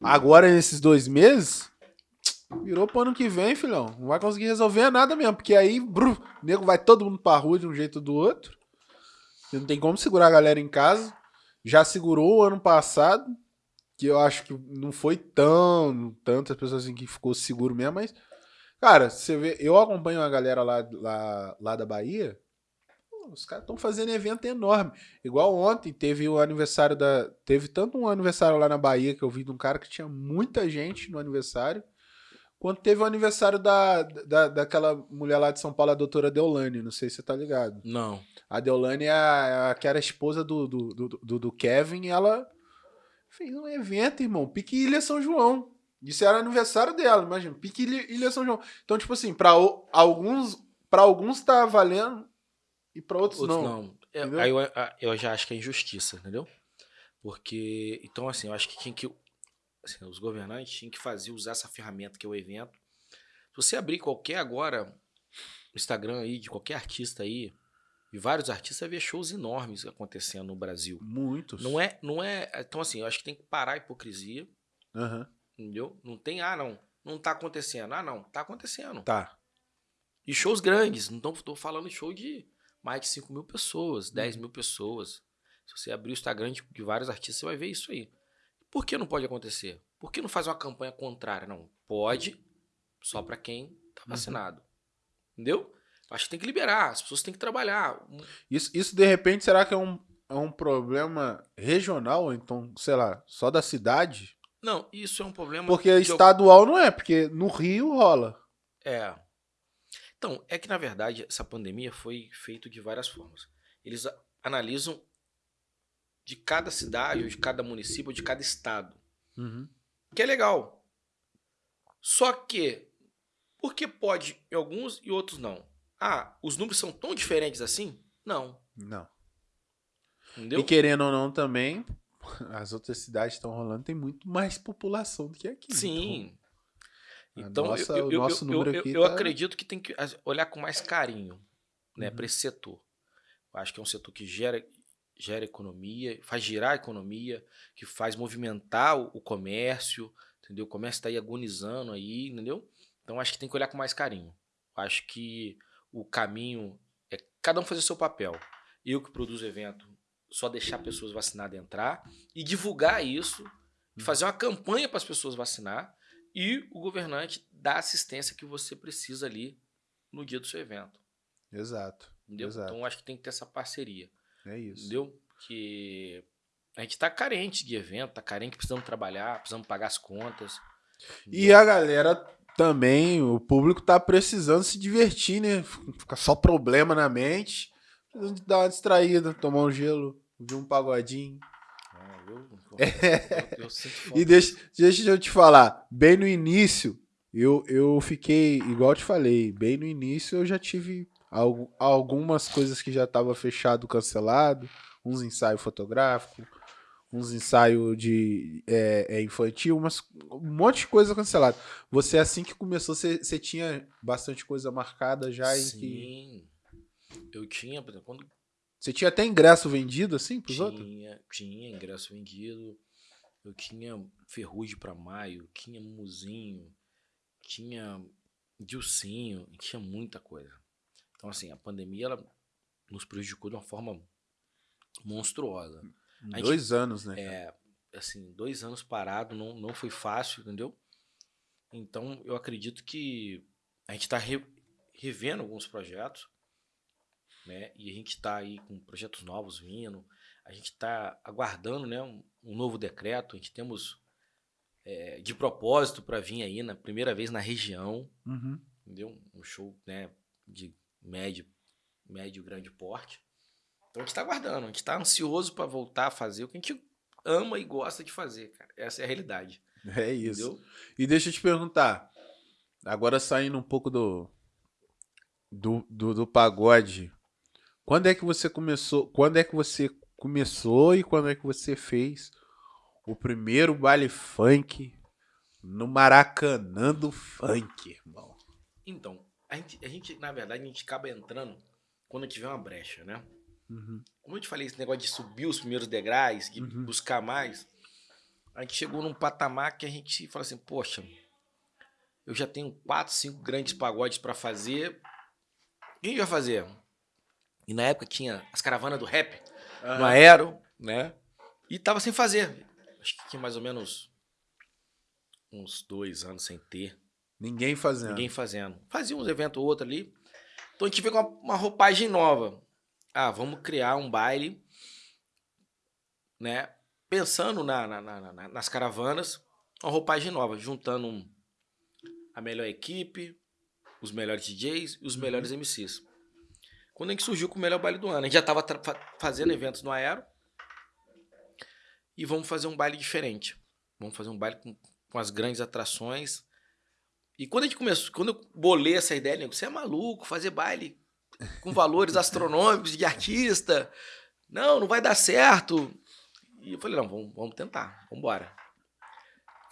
S1: agora nesses dois meses, virou pro ano que vem, filhão. Não vai conseguir resolver nada mesmo, porque aí, bru, nego vai todo mundo pra rua de um jeito ou do outro. Você Não tem como segurar a galera em casa. Já segurou o ano passado, que eu acho que não foi tão tantas pessoas assim que ficou seguro mesmo, mas cara, você vê, eu acompanho a galera lá, lá, lá da Bahia. os caras estão fazendo evento enorme. Igual ontem teve o aniversário da. Teve tanto um aniversário lá na Bahia que eu vi de um cara que tinha muita gente no aniversário. Quanto teve o aniversário da, da, daquela mulher lá de São Paulo, a doutora Deolane, não sei se você tá ligado.
S2: Não.
S1: A Deolane é a, a que era a esposa do, do, do, do, do Kevin e ela fez um evento, irmão, Pique Ilha São João. Isso era aniversário dela, imagina, Pique Ilha, Ilha São João. Então, tipo assim, pra o- alguns, pra alguns tá valendo e pra outros,
S2: Outros
S1: não.
S2: não. É, aí eu, eu já acho que é injustiça, entendeu? Porque, então assim, eu acho que tinha que, assim, os governantes tinham que fazer, usar essa ferramenta que é o evento. Se você abrir qualquer agora, Instagram aí, de qualquer artista aí, e vários artistas, vai ver shows enormes acontecendo no Brasil.
S1: Muitos.
S2: Não é, não é, então assim, eu acho que tem que parar a hipocrisia,
S1: Aham.
S2: entendeu? Não tem, ah não, não tá acontecendo. Ah não, tá acontecendo.
S1: Tá.
S2: E shows grandes, não tô, tô falando de show de mais de 5 mil pessoas, 10
S1: Uhum.
S2: mil pessoas. Se você abrir o Instagram de, de vários artistas, você vai ver isso aí. Por que não pode acontecer? Por que não faz uma campanha contrária? Não, pode, só para quem tá
S1: Uhum.
S2: vacinado. Entendeu? Acho que tem que liberar, as pessoas têm que trabalhar.
S1: Isso, isso, de repente, será que é um, é um problema regional? Então, sei lá, só da cidade?
S2: Não, isso é um problema.
S1: Porque estadual não é, porque no Rio rola.
S2: É. Então, é que na verdade essa pandemia foi feita de várias formas. Eles analisam de cada cidade, ou de cada município, ou de cada estado.
S1: Uhum.
S2: Que é legal. Só que, por que pode em alguns e outros não? Ah, os números são tão diferentes assim? Não.
S1: Não.
S2: Entendeu?
S1: E querendo ou não também, [laughs] as outras cidades estão rolando, tem muito mais população do que aqui.
S2: Sim.
S1: a
S2: Então,
S1: nossa-
S2: eu,
S1: o nosso
S2: eu-
S1: número
S2: eu-
S1: aqui
S2: eu
S1: tá-
S2: acredito que tem que olhar com mais carinho né,
S1: Uhum.
S2: para esse setor. Eu acho que é um setor que gera, gera economia, faz girar a economia, que faz movimentar o, o comércio, entendeu? O comércio está aí agonizando aí, entendeu? Então acho que tem que olhar com mais carinho. Acho que o caminho é cada um fazer o seu papel. Eu que produzo evento, só deixar pessoas vacinadas entrar e divulgar isso, e fazer uma campanha para as pessoas vacinar e o governante dar a assistência que você precisa ali no dia do seu evento.
S1: Exato.
S2: Entendeu?
S1: Exato.
S2: Então acho que tem que ter essa parceria.
S1: É isso.
S2: Entendeu? Que a gente tá carente de evento, tá carente, precisamos trabalhar, precisamos pagar as contas.
S1: E a galera também, o público tá precisando se divertir, né? Fica só problema na mente. Precisando de dar uma distraída, tomar um gelo, ouvir um pagodinho.
S2: Ah, eu, eu. [laughs]
S1: E deixa, deixa eu te falar, bem no início, eu, eu fiquei, igual eu te falei, bem no início eu já tive algumas coisas que já tava fechado, cancelado, uns ensaios fotográficos, uns ensaios de é, é, infantil, mas um monte de coisa cancelada. Você, assim que começou, você, você tinha bastante coisa marcada já em que...
S2: Sim. Eu tinha, por exemplo, quando
S1: Você tinha até ingresso vendido, assim, pros outros?
S2: tinha, tinha ingresso vendido, eu tinha Ferrugem pra maio, tinha Muzinho, tinha Dilcinho, tinha muita coisa. Então, assim, a pandemia ela nos prejudicou de uma forma monstruosa. Gente-
S1: Dois anos, né?
S2: É, assim, dois anos parado não, não foi fácil, entendeu? Então, eu acredito que a gente está revendo alguns projetos, né? E a gente está aí com projetos novos vindo. A gente está aguardando, né? Um, um novo decreto. A gente temos é, de propósito para vir aí na primeira vez na região,
S1: Uhum.
S2: entendeu? Um show, né? De médio, médio, grande porte. Então a gente tá aguardando, a gente tá ansioso para voltar a fazer o que a gente ama e gosta de fazer, cara. Essa é a realidade.
S1: É isso.
S2: Entendeu?
S1: E deixa eu te perguntar, agora saindo um pouco do, do, do, do pagode, quando é que você começou? Quando é que você começou e quando é que você fez o primeiro baile funk no Maracanã do funk, irmão?
S2: Então, a gente, a gente, na verdade, a gente acaba entrando quando tiver uma brecha, né?
S1: Uhum.
S2: Como eu te falei, esse negócio de subir os primeiros degraus, de
S1: Uhum.
S2: buscar mais, a gente chegou num patamar que a gente fala assim, poxa, eu já tenho quatro, cinco grandes pagodes para fazer. O que a gente vai fazer? E na época tinha as caravanas do rap no Aero, né? E tava sem fazer. Acho que tinha mais ou menos uns dois anos sem ter.
S1: Ninguém fazendo.
S2: Ninguém fazendo. Fazia uns eventos ou outro ali. Então a gente veio com uma, uma roupagem nova. ah, vamos criar um baile, né? Pensando na, na, na, nas caravanas, uma roupagem nova, juntando um, a melhor equipe, os melhores DJs e os uhum. melhores MCs. Quando a gente surgiu com o melhor baile do ano, a gente já estava fazendo eventos no Aero e vamos fazer um baile diferente. Vamos fazer um baile com, com as grandes atrações. E quando a gente começou, quando eu bolei essa ideia, nego, você é maluco fazer baile com valores [laughs] astronômicos de artista? Não, não vai dar certo. E eu falei, não, vamos, vamos tentar, vamos embora.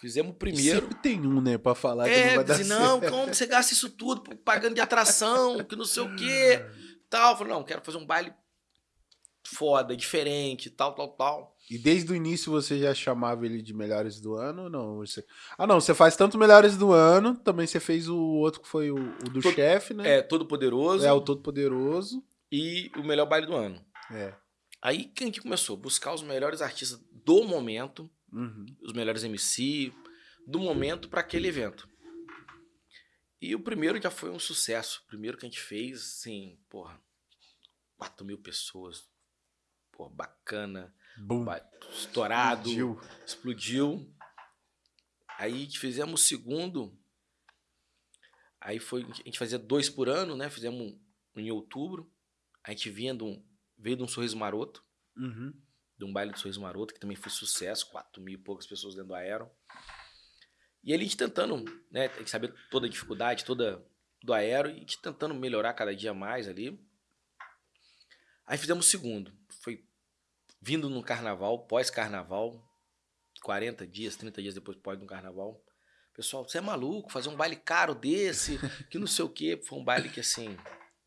S2: Fizemos o primeiro.
S1: Sempre tem um, né, pra falar
S2: é,
S1: que não vai dar
S2: certo. Não, como você gasta isso tudo pagando de atração, que não sei o quê, [laughs] tal. Eu falei, não, quero fazer um baile foda, diferente, tal, tal, tal.
S1: E desde o início você já chamava ele de melhores do ano ou não? Você... Ah, não, você faz tanto melhores do ano, também você fez o outro que foi o, o do todo, chefe, né?
S2: É, Todo Poderoso.
S1: É, o Todo Poderoso.
S2: E o melhor baile do ano.
S1: É.
S2: Aí que a gente começou? Buscar os melhores artistas do momento
S1: uhum.
S2: os melhores MC do momento para aquele evento. E o primeiro já foi um sucesso. O primeiro que a gente fez, assim, porra, 4 mil pessoas. Pô, bacana.
S1: Boom.
S2: Estourado. Explodiu. explodiu. Aí fizemos o segundo. Aí foi. A gente fazia dois por ano, né? Fizemos em outubro. A gente vinha de um, veio de um sorriso maroto.
S1: Uhum
S2: de um baile de Sorriso Maroto, que também foi sucesso, 4 mil e poucas pessoas dentro do Aero. E ele tentando, né, tem que saber toda a dificuldade, toda do Aero, e tentando melhorar cada dia mais ali. Aí fizemos o segundo, foi vindo no carnaval, pós-carnaval, 40 dias, 30 dias depois pós do carnaval. Pessoal, você é maluco, fazer um baile caro desse, que não sei o quê. Foi um baile que assim.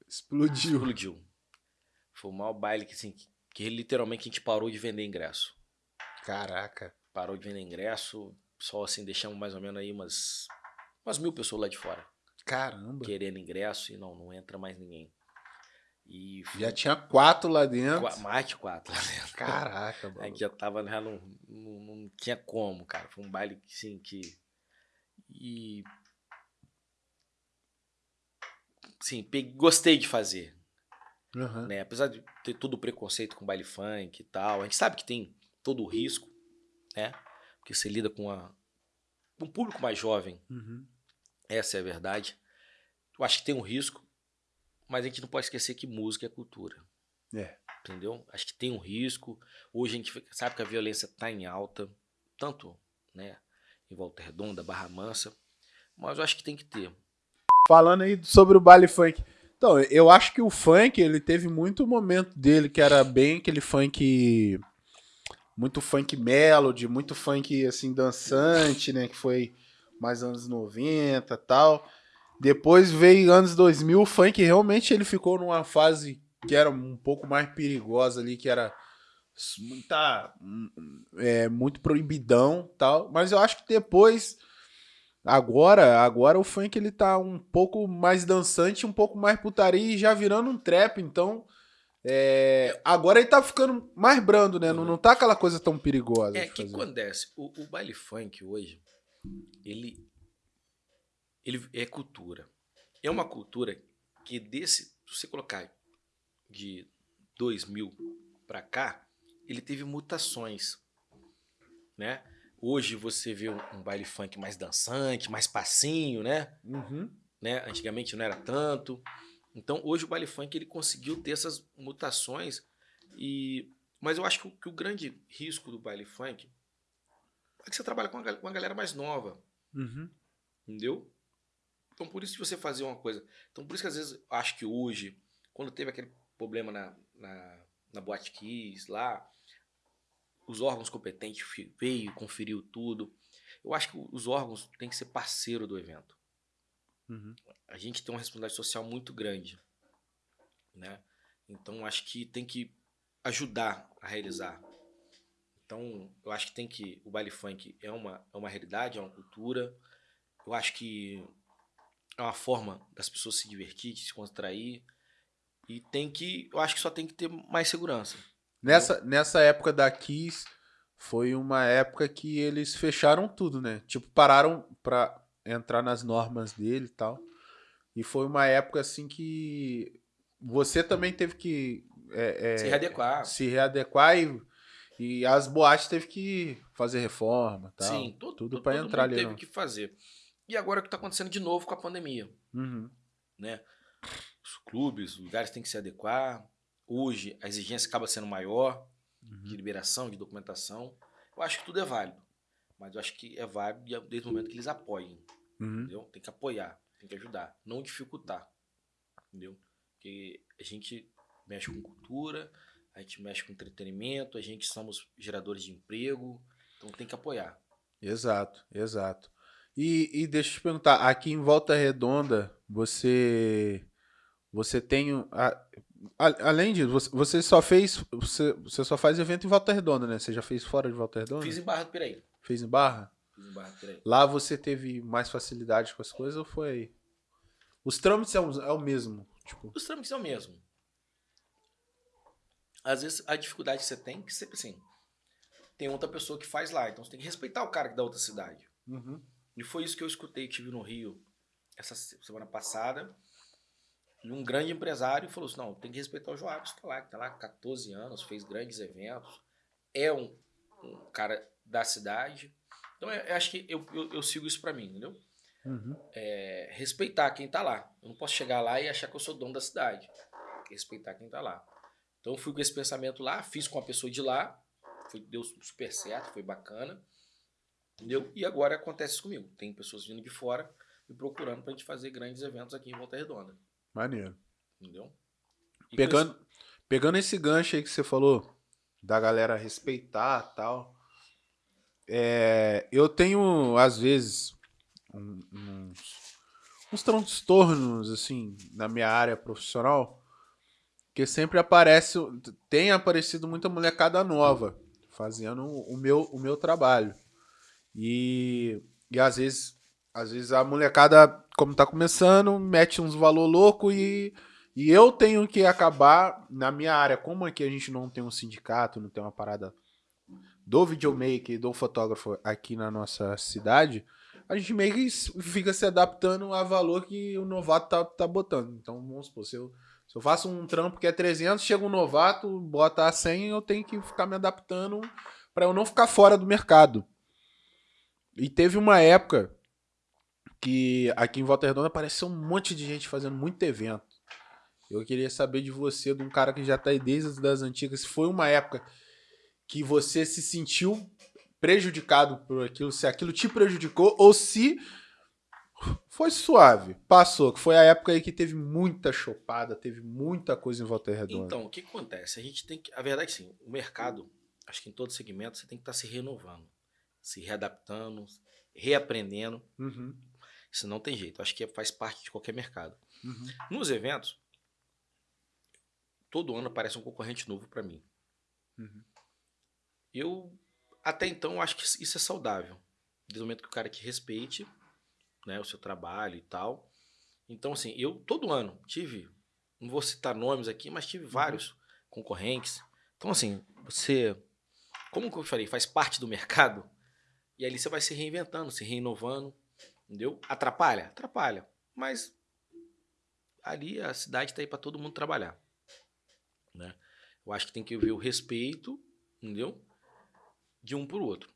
S1: Explodiu.
S2: Explodiu. Foi o maior baile que, assim, que literalmente a gente parou de vender ingresso.
S1: Caraca.
S2: Parou de vender ingresso, só assim deixamos mais ou menos aí umas, umas mil pessoas lá de fora.
S1: Caramba.
S2: Querendo ingresso e não, não entra mais ninguém. E
S1: já tinha quatro lá dentro.
S2: Qu mais de quatro lá dentro.
S1: Caraca, mano.
S2: A gente já tava, já não, não, não tinha como, cara. Foi um baile sim que. E. Sim, peguei, gostei de fazer.
S1: Uhum.
S2: Né? Apesar de ter todo o preconceito com baile funk e tal, a gente sabe que tem todo o risco, né? Porque você lida com a, um público mais jovem.
S1: Uhum.
S2: Essa é a verdade. Eu acho que tem um risco, mas a gente não pode esquecer que música é cultura.
S1: É.
S2: Entendeu? Acho que tem um risco. Hoje a gente sabe que a violência está em alta, tanto né, em Volta Redonda, Barra Mansa, mas eu acho que tem que ter.
S1: Falando aí sobre o baile funk, então, eu acho que o funk, ele teve muito momento dele, que era bem aquele funk. Muito funk melody, muito funk assim, dançante, né? Que foi mais anos 90 tal. Depois veio anos 2000, o funk realmente ele ficou numa fase que era um pouco mais perigosa ali, que era muita, é, muito proibidão tal. Mas eu acho que depois Agora, agora o funk ele tá um pouco mais dançante, um pouco mais putaria e já virando um trap, então é, agora ele tá ficando mais brando, né? Não, não tá aquela coisa tão perigosa.
S2: É, o que acontece? O, o, baile funk hoje, ele, ele é cultura. É uma cultura que desse, se você colocar de 2000 para cá, ele teve mutações, né? Hoje você vê um, um baile funk mais dançante, mais passinho, né?
S1: Uhum.
S2: né? Antigamente não era tanto. Então hoje o baile funk ele conseguiu ter essas mutações e mas eu acho que o, que o grande risco do baile funk é que você trabalha com uma, com uma galera mais nova.
S1: Uhum.
S2: Entendeu? Então por isso que você fazer uma coisa. Então por isso que às vezes acho que hoje, quando teve aquele problema na, na, na Boate Kiss lá, os órgãos competentes veio, conferiu tudo. Eu acho que os órgãos têm que ser parceiro do evento.
S1: Uhum.
S2: A gente tem uma responsabilidade social muito grande, né? Então acho que tem que ajudar a realizar. Então eu acho que tem que o baile funk é uma é uma realidade, é uma cultura. Eu acho que é uma forma das pessoas se divertir, de se contrair e tem que eu acho que só tem que ter mais segurança.
S1: Nessa, nessa época da Kiss, foi uma época que eles fecharam tudo, né? Tipo, pararam pra entrar nas normas dele e tal. E foi uma época assim que você também teve que é, é,
S2: Se readequar.
S1: se readequar e, e as boates teve que fazer reforma tal.
S2: Sim, todo,
S1: tudo
S2: todo
S1: entrar ali.
S2: teve
S1: no-
S2: que fazer. E agora o que está acontecendo de novo com a pandemia,
S1: Uhum.
S2: né? Os clubes, os lugares têm que se adequar. Hoje a exigência acaba sendo maior
S1: Uhum.
S2: de liberação, de documentação. Eu acho que tudo é válido, mas eu acho que é válido desde o momento que eles apoiem,
S1: Uhum.
S2: entendeu? Tem que apoiar, tem que ajudar, não dificultar, entendeu? Porque a gente mexe com cultura, a gente mexe com entretenimento, a gente somos geradores de emprego, então tem que apoiar.
S1: Exato, exato. E, e deixa eu te perguntar, aqui em Volta Redonda, você você tem a- a- além disso, você, você só fez você, você só faz evento em Volta Redonda, né? Você já fez fora de Volta Redonda?
S2: Fiz em Barra do Piraí.
S1: Fez em Barra?
S2: Fiz em Barra do Piraí.
S1: Lá você teve mais facilidade com as coisas ou foi Os trâmites é o, é o mesmo, tipo.
S2: Os trâmites é o mesmo. Às vezes a dificuldade que você tem, que sempre assim, tem outra pessoa que faz lá, então você tem que respeitar o cara que é da outra cidade.
S1: Uhum.
S2: E foi isso que eu escutei, tive no Rio essa se- semana passada. E um grande empresário falou assim: não, tem que respeitar o Joabes, que tá lá, que tá lá há 14 anos, fez grandes eventos, é um, um cara da cidade. Então eu, eu acho que eu, eu, eu sigo isso pra mim, entendeu?
S1: Uhum.
S2: É, respeitar quem tá lá. Eu não posso chegar lá e achar que eu sou dono da cidade. Respeitar quem tá lá. Então eu fui com esse pensamento lá, fiz com a pessoa de lá, foi, deu super certo, foi bacana. Entendeu? E agora acontece isso comigo. Tem pessoas vindo de fora me procurando pra gente fazer grandes eventos aqui em Volta Redonda.
S1: Maneiro.
S2: Entendeu? E com
S1: Pegando, pegando esse gancho aí que você falou, da galera respeitar tal. é, eu tenho, às vezes, um- uns, uns transtornos, assim, na minha área profissional, que sempre aparece, tem aparecido muita molecada nova fazendo o meu, o meu trabalho. E, e às vezes, às vezes a molecada, como tá começando, mete uns valor louco e e eu tenho que acabar, na minha área, como aqui a gente não tem um sindicato, não tem uma parada do videomaker do fotógrafo aqui na nossa cidade, a gente meio que fica se adaptando a valor que o novato tá, tá botando. Então, vamos supor, se eu, se eu faço um trampo que é 300, chega um novato, bota a 100, eu tenho que ficar me adaptando para eu não ficar fora do mercado. E teve uma época que aqui em Volta Redonda apareceu um monte de gente fazendo muito evento. Eu queria saber de você, de um cara que já tá aí desde as antigas, se foi uma época que você se sentiu prejudicado por aquilo, se aquilo te prejudicou ou se foi suave, passou, que foi a época aí que teve muita chopada, teve muita coisa em Volta Redonda.
S2: Então, o que acontece? A gente tem que. A verdade, sim, o mercado, acho que em todo segmento, você tem que estar se renovando, se readaptando, reaprendendo.
S1: Uhum,
S2: Isso não tem jeito. Acho que faz parte de qualquer mercado.
S1: uhum,
S2: Nos eventos, todo ano aparece um concorrente novo para mim.
S1: uhum.
S2: Eu, até então, acho que isso é saudável. Desde o momento que o cara te respeite né, o seu trabalho e tal. Então, assim, eu todo ano tive, não vou citar nomes aqui, mas tive vários concorrentes. Então, assim, você, como que eu falei, faz parte do mercado, e ali você vai se reinventando, se reinovando, entendeu? Atrapalha? Atrapalha. Mas ali a cidade está aí para todo mundo trabalhar. Né? Eu acho que tem que ver o respeito, entendeu? De um por outro.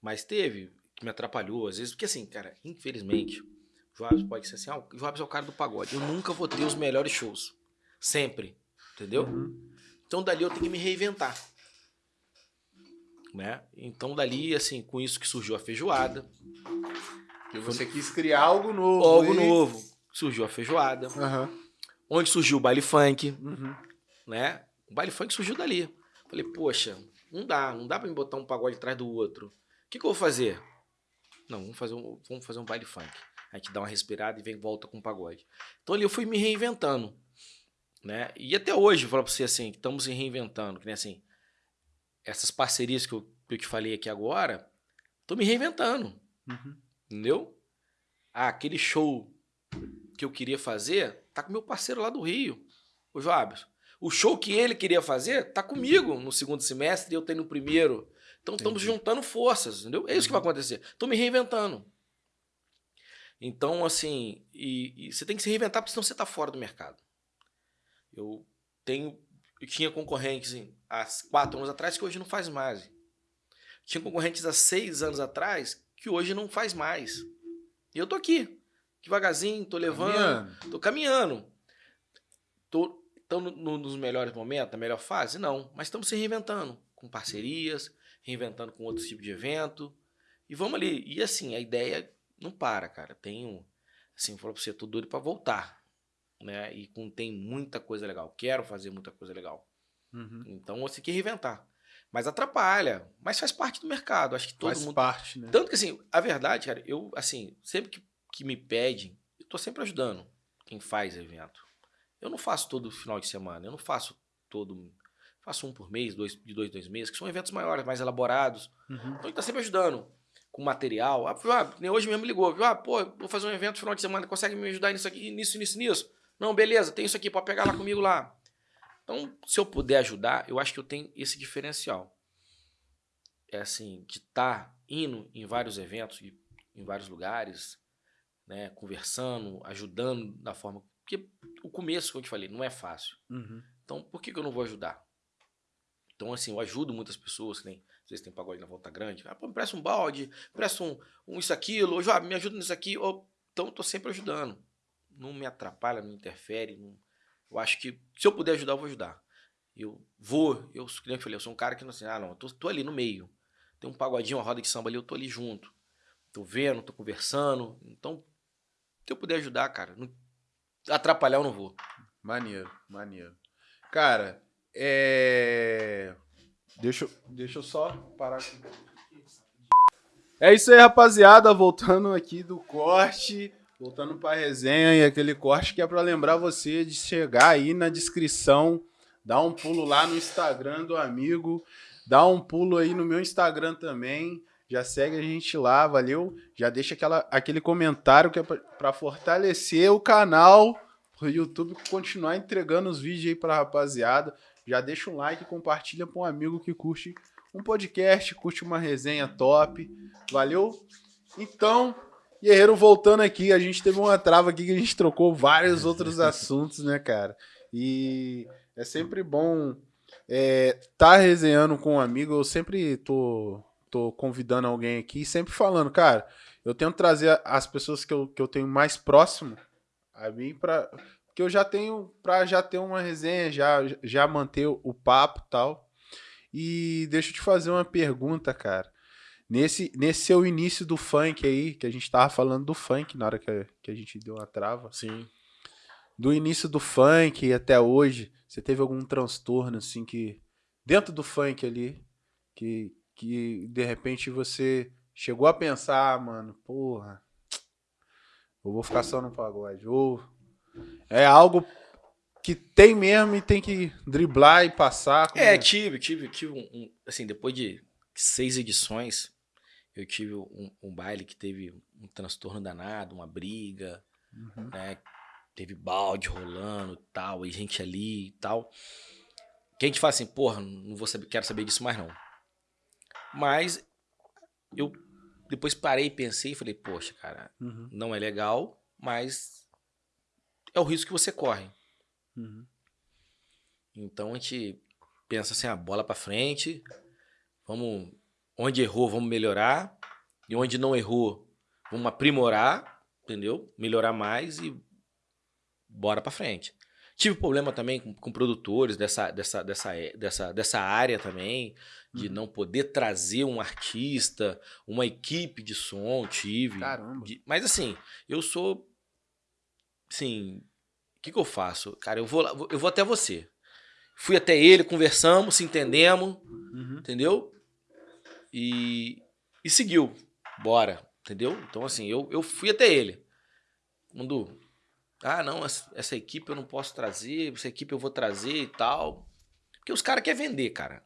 S2: Mas teve que me atrapalhou, às vezes, porque assim, cara, infelizmente, o Joabes pode ser assim, ah, o Joabes é o cara do pagode. Eu nunca vou ter os melhores shows. Sempre. Entendeu?
S1: Uhum.
S2: Então dali eu tenho que me reinventar. Né? Então dali, assim, com isso que surgiu a feijoada,
S1: Porque você quis criar algo novo.
S2: algo
S1: e-
S2: novo, surgiu a feijoada,
S1: Aham.
S2: onde surgiu o baile funk,
S1: Uhum.
S2: né? O baile funk surgiu dali. Falei, poxa, não dá, não dá pra me botar um pagode atrás do outro. O que, que eu vou fazer? Não, vamos fazer, um, vamos fazer um baile funk. A gente dá uma respirada e vem volta com o pagode. Então ali eu fui me reinventando. Né? E até hoje, vou falar pra você assim, estamos se reinventando. Que nem assim, essas parcerias que eu, que eu te falei aqui agora, tô me reinventando.
S1: Uhum.
S2: Entendeu? Ah, aquele show que eu queria fazer, tá com meu parceiro lá do Rio, o Joabes. O show que ele queria fazer, tá comigo no segundo semestre e eu tenho no primeiro. Então estamos juntando forças, entendeu? É isso que vai acontecer. Tô me reinventando. Então, assim, e, e você tem que se reinventar, porque senão você tá fora do mercado. Eu tenho eu tinha concorrentes assim, há quatro anos atrás que hoje não faz mais. Tinha concorrentes há seis anos atrás que hoje não faz mais. E eu tô aqui, devagarzinho, tô levando,
S1: Caminhando.
S2: tô caminhando. Tô, tô no- no- nos melhores momentos, na melhor fase? Não. Mas estamos se reinventando, com parcerias, reinventando com outros tipos de evento. E vamos ali. E assim, a ideia não para, cara. Tenho, assim, eu falo pra você, tô doido pra voltar. Né? E com, tem muita coisa legal. Quero fazer muita coisa legal.
S1: Uhum.
S2: Então você tem que reinventar. Mas atrapalha. Mas faz parte do mercado. Acho que todo
S1: Faz
S2: mundo.
S1: parte, né?
S2: Tanto que assim, a verdade, cara, eu, assim, sempre que, que me pedem, eu tô sempre ajudando quem faz evento. Eu não faço todo final de semana, eu não faço todo. Faço um por mês, dois, de dois, dois meses, que são eventos maiores, mais elaborados.
S1: Uhum.
S2: Então gente tá sempre ajudando com material. Ah, ah, hoje mesmo me ligou, viu? Ah, pô, vou fazer um evento final de semana, consegue me ajudar nisso aqui, nisso, nisso, nisso? Não, beleza, tem isso aqui, pode pegar lá comigo lá. Então, se eu puder ajudar, eu acho que eu tenho esse diferencial. É assim, de estar indo em vários eventos, em vários lugares, né, conversando, ajudando da forma. Porque o começo, como eu te falei, não é fácil.
S1: Uhum.
S2: Então, por que, que eu não vou ajudar? Então, assim, eu ajudo muitas pessoas, que nem, às vezes tem pagode na volta grande. Ah, pô, me presta um balde, me presta um, um isso, aquilo, ou, "Joab, me ajuda nisso aqui. Ou, então, eu tô sempre ajudando. Não me atrapalha, não interfere. não- Eu acho que, se eu puder ajudar, eu vou ajudar. Eu vou, eu, nem eu falei, eu sou um cara que não assim, ah, não, eu tô, tô ali no meio. Tem um pagodinho, uma roda de samba ali, eu tô ali junto. Tô vendo, tô conversando. Então, se eu puder ajudar, cara, não- atrapalhar eu não vou.
S1: Maneiro, maneiro. Cara, é. Deixa, eu- deixa eu só parar. É isso aí, rapaziada. Voltando aqui do corte. Voltando pra resenha e aquele corte que é pra lembrar você de chegar aí na descrição, dar um pulo lá no Instagram do amigo, dá um pulo aí no meu Instagram também. Já segue a gente lá, valeu? Já deixa aquela, aquele comentário que é pra fortalecer o canal pro YouTube continuar entregando os vídeos aí pra rapaziada. Já deixa um like, compartilha pra um amigo que curte um podcast, curte uma resenha top. Valeu? Então, Guerreiro voltando aqui, a gente teve uma trava aqui que a gente trocou vários outros [laughs] assuntos, né, cara? E é sempre bom é, tá resenhando com um amigo. Eu sempre tô, tô convidando alguém aqui, sempre falando, cara, eu tento trazer as pessoas que eu, que eu tenho mais próximo a mim para que eu já tenho para já ter uma resenha, já já manter o papo e tal. E deixa eu te fazer uma pergunta, cara. Nesse, nesse seu início do funk aí, que a gente tava falando do funk na hora que a, que a gente deu uma trava.
S2: Sim.
S1: Do início do funk até hoje, você teve algum transtorno, assim, que. Dentro do funk ali, que, que de repente você chegou a pensar, ah, mano, porra, eu vou ficar só no pagode. Ou é algo que tem mesmo e tem que driblar e passar. como
S2: É, tive, tive, tive um, um- Assim, depois de seis edições, eu tive um, um baile que teve um transtorno danado, uma briga,
S1: Uhum.
S2: né? Teve balde rolando e tal, e gente ali e tal. Que a gente fala assim, porra, não vou saber, quero saber disso mais não. Mas eu depois parei e pensei e falei, poxa, cara,
S1: Uhum.
S2: não é legal, mas é o risco que você corre.
S1: Uhum.
S2: Então a gente pensa assim, a bola pra frente, vamos onde errou, vamos melhorar, e onde não errou, vamos aprimorar, entendeu? Melhorar mais e bora pra frente. Tive problema também com, com produtores dessa, dessa, dessa, é- dessa, dessa área também, de
S1: Uhum.
S2: não poder trazer um artista, uma equipe de som, tive.
S1: Caramba.
S2: de- mas assim, eu sou. Assim, o que, que eu faço? Cara, eu vou, lá- eu vou até você. Fui até ele, conversamos, se entendemos,
S1: Uhum.
S2: entendeu? E, e seguiu. Bora, entendeu? Então, assim, eu, eu fui até ele. Mundu, ah, não, essa equipe eu não posso trazer, essa equipe eu vou trazer e tal. Porque os caras querem vender, cara.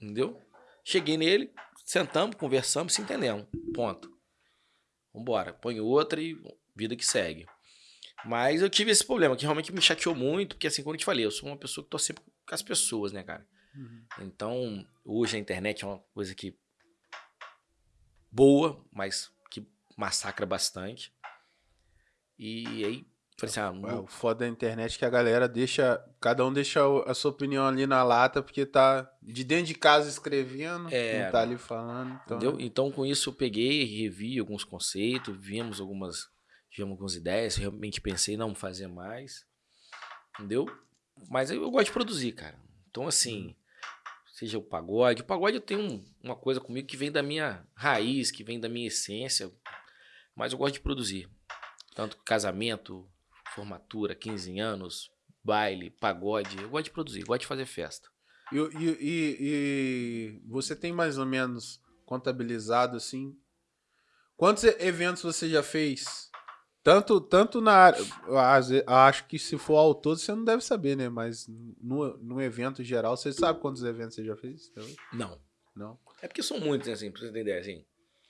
S2: Entendeu? Cheguei nele, sentamos, conversamos, se entendemos. Ponto. Vambora. Põe outra e vida que segue. Mas eu tive esse problema, que realmente me chateou muito, porque assim, como eu te falei, eu sou uma pessoa que tô sempre com as pessoas, né, cara?
S1: Uhum.
S2: Então, hoje a internet é uma coisa que boa, mas que massacra bastante. E aí Falei assim, ah,
S1: É,
S2: não-
S1: o foda da internet é que a galera deixa. Cada um deixa a sua opinião ali na lata, porque tá de dentro de casa escrevendo,
S2: É,
S1: não tá ali falando. Então,
S2: entendeu? Então, com isso, eu peguei, revi alguns conceitos, vimos algumas, tivemos algumas ideias, realmente pensei, não fazer mais, entendeu? Mas eu, eu gosto de produzir, cara. Então, assim, seja o pagode, o pagode eu tenho um- uma coisa comigo que vem da minha raiz, que vem da minha essência, mas eu gosto de produzir. Tanto casamento, formatura, 15 anos, baile, pagode, eu gosto de produzir, gosto de fazer festa.
S1: E, e- e- você tem mais ou menos contabilizado assim? Quantos eventos você já fez? Tanto, tanto na área. Acho que se for ao todo você não deve saber, né? Mas no, no evento geral, você sabe quantos eventos você já fez?
S2: Não.
S1: Não.
S2: É porque são muitos, né, assim, pra você ter ideia, assim.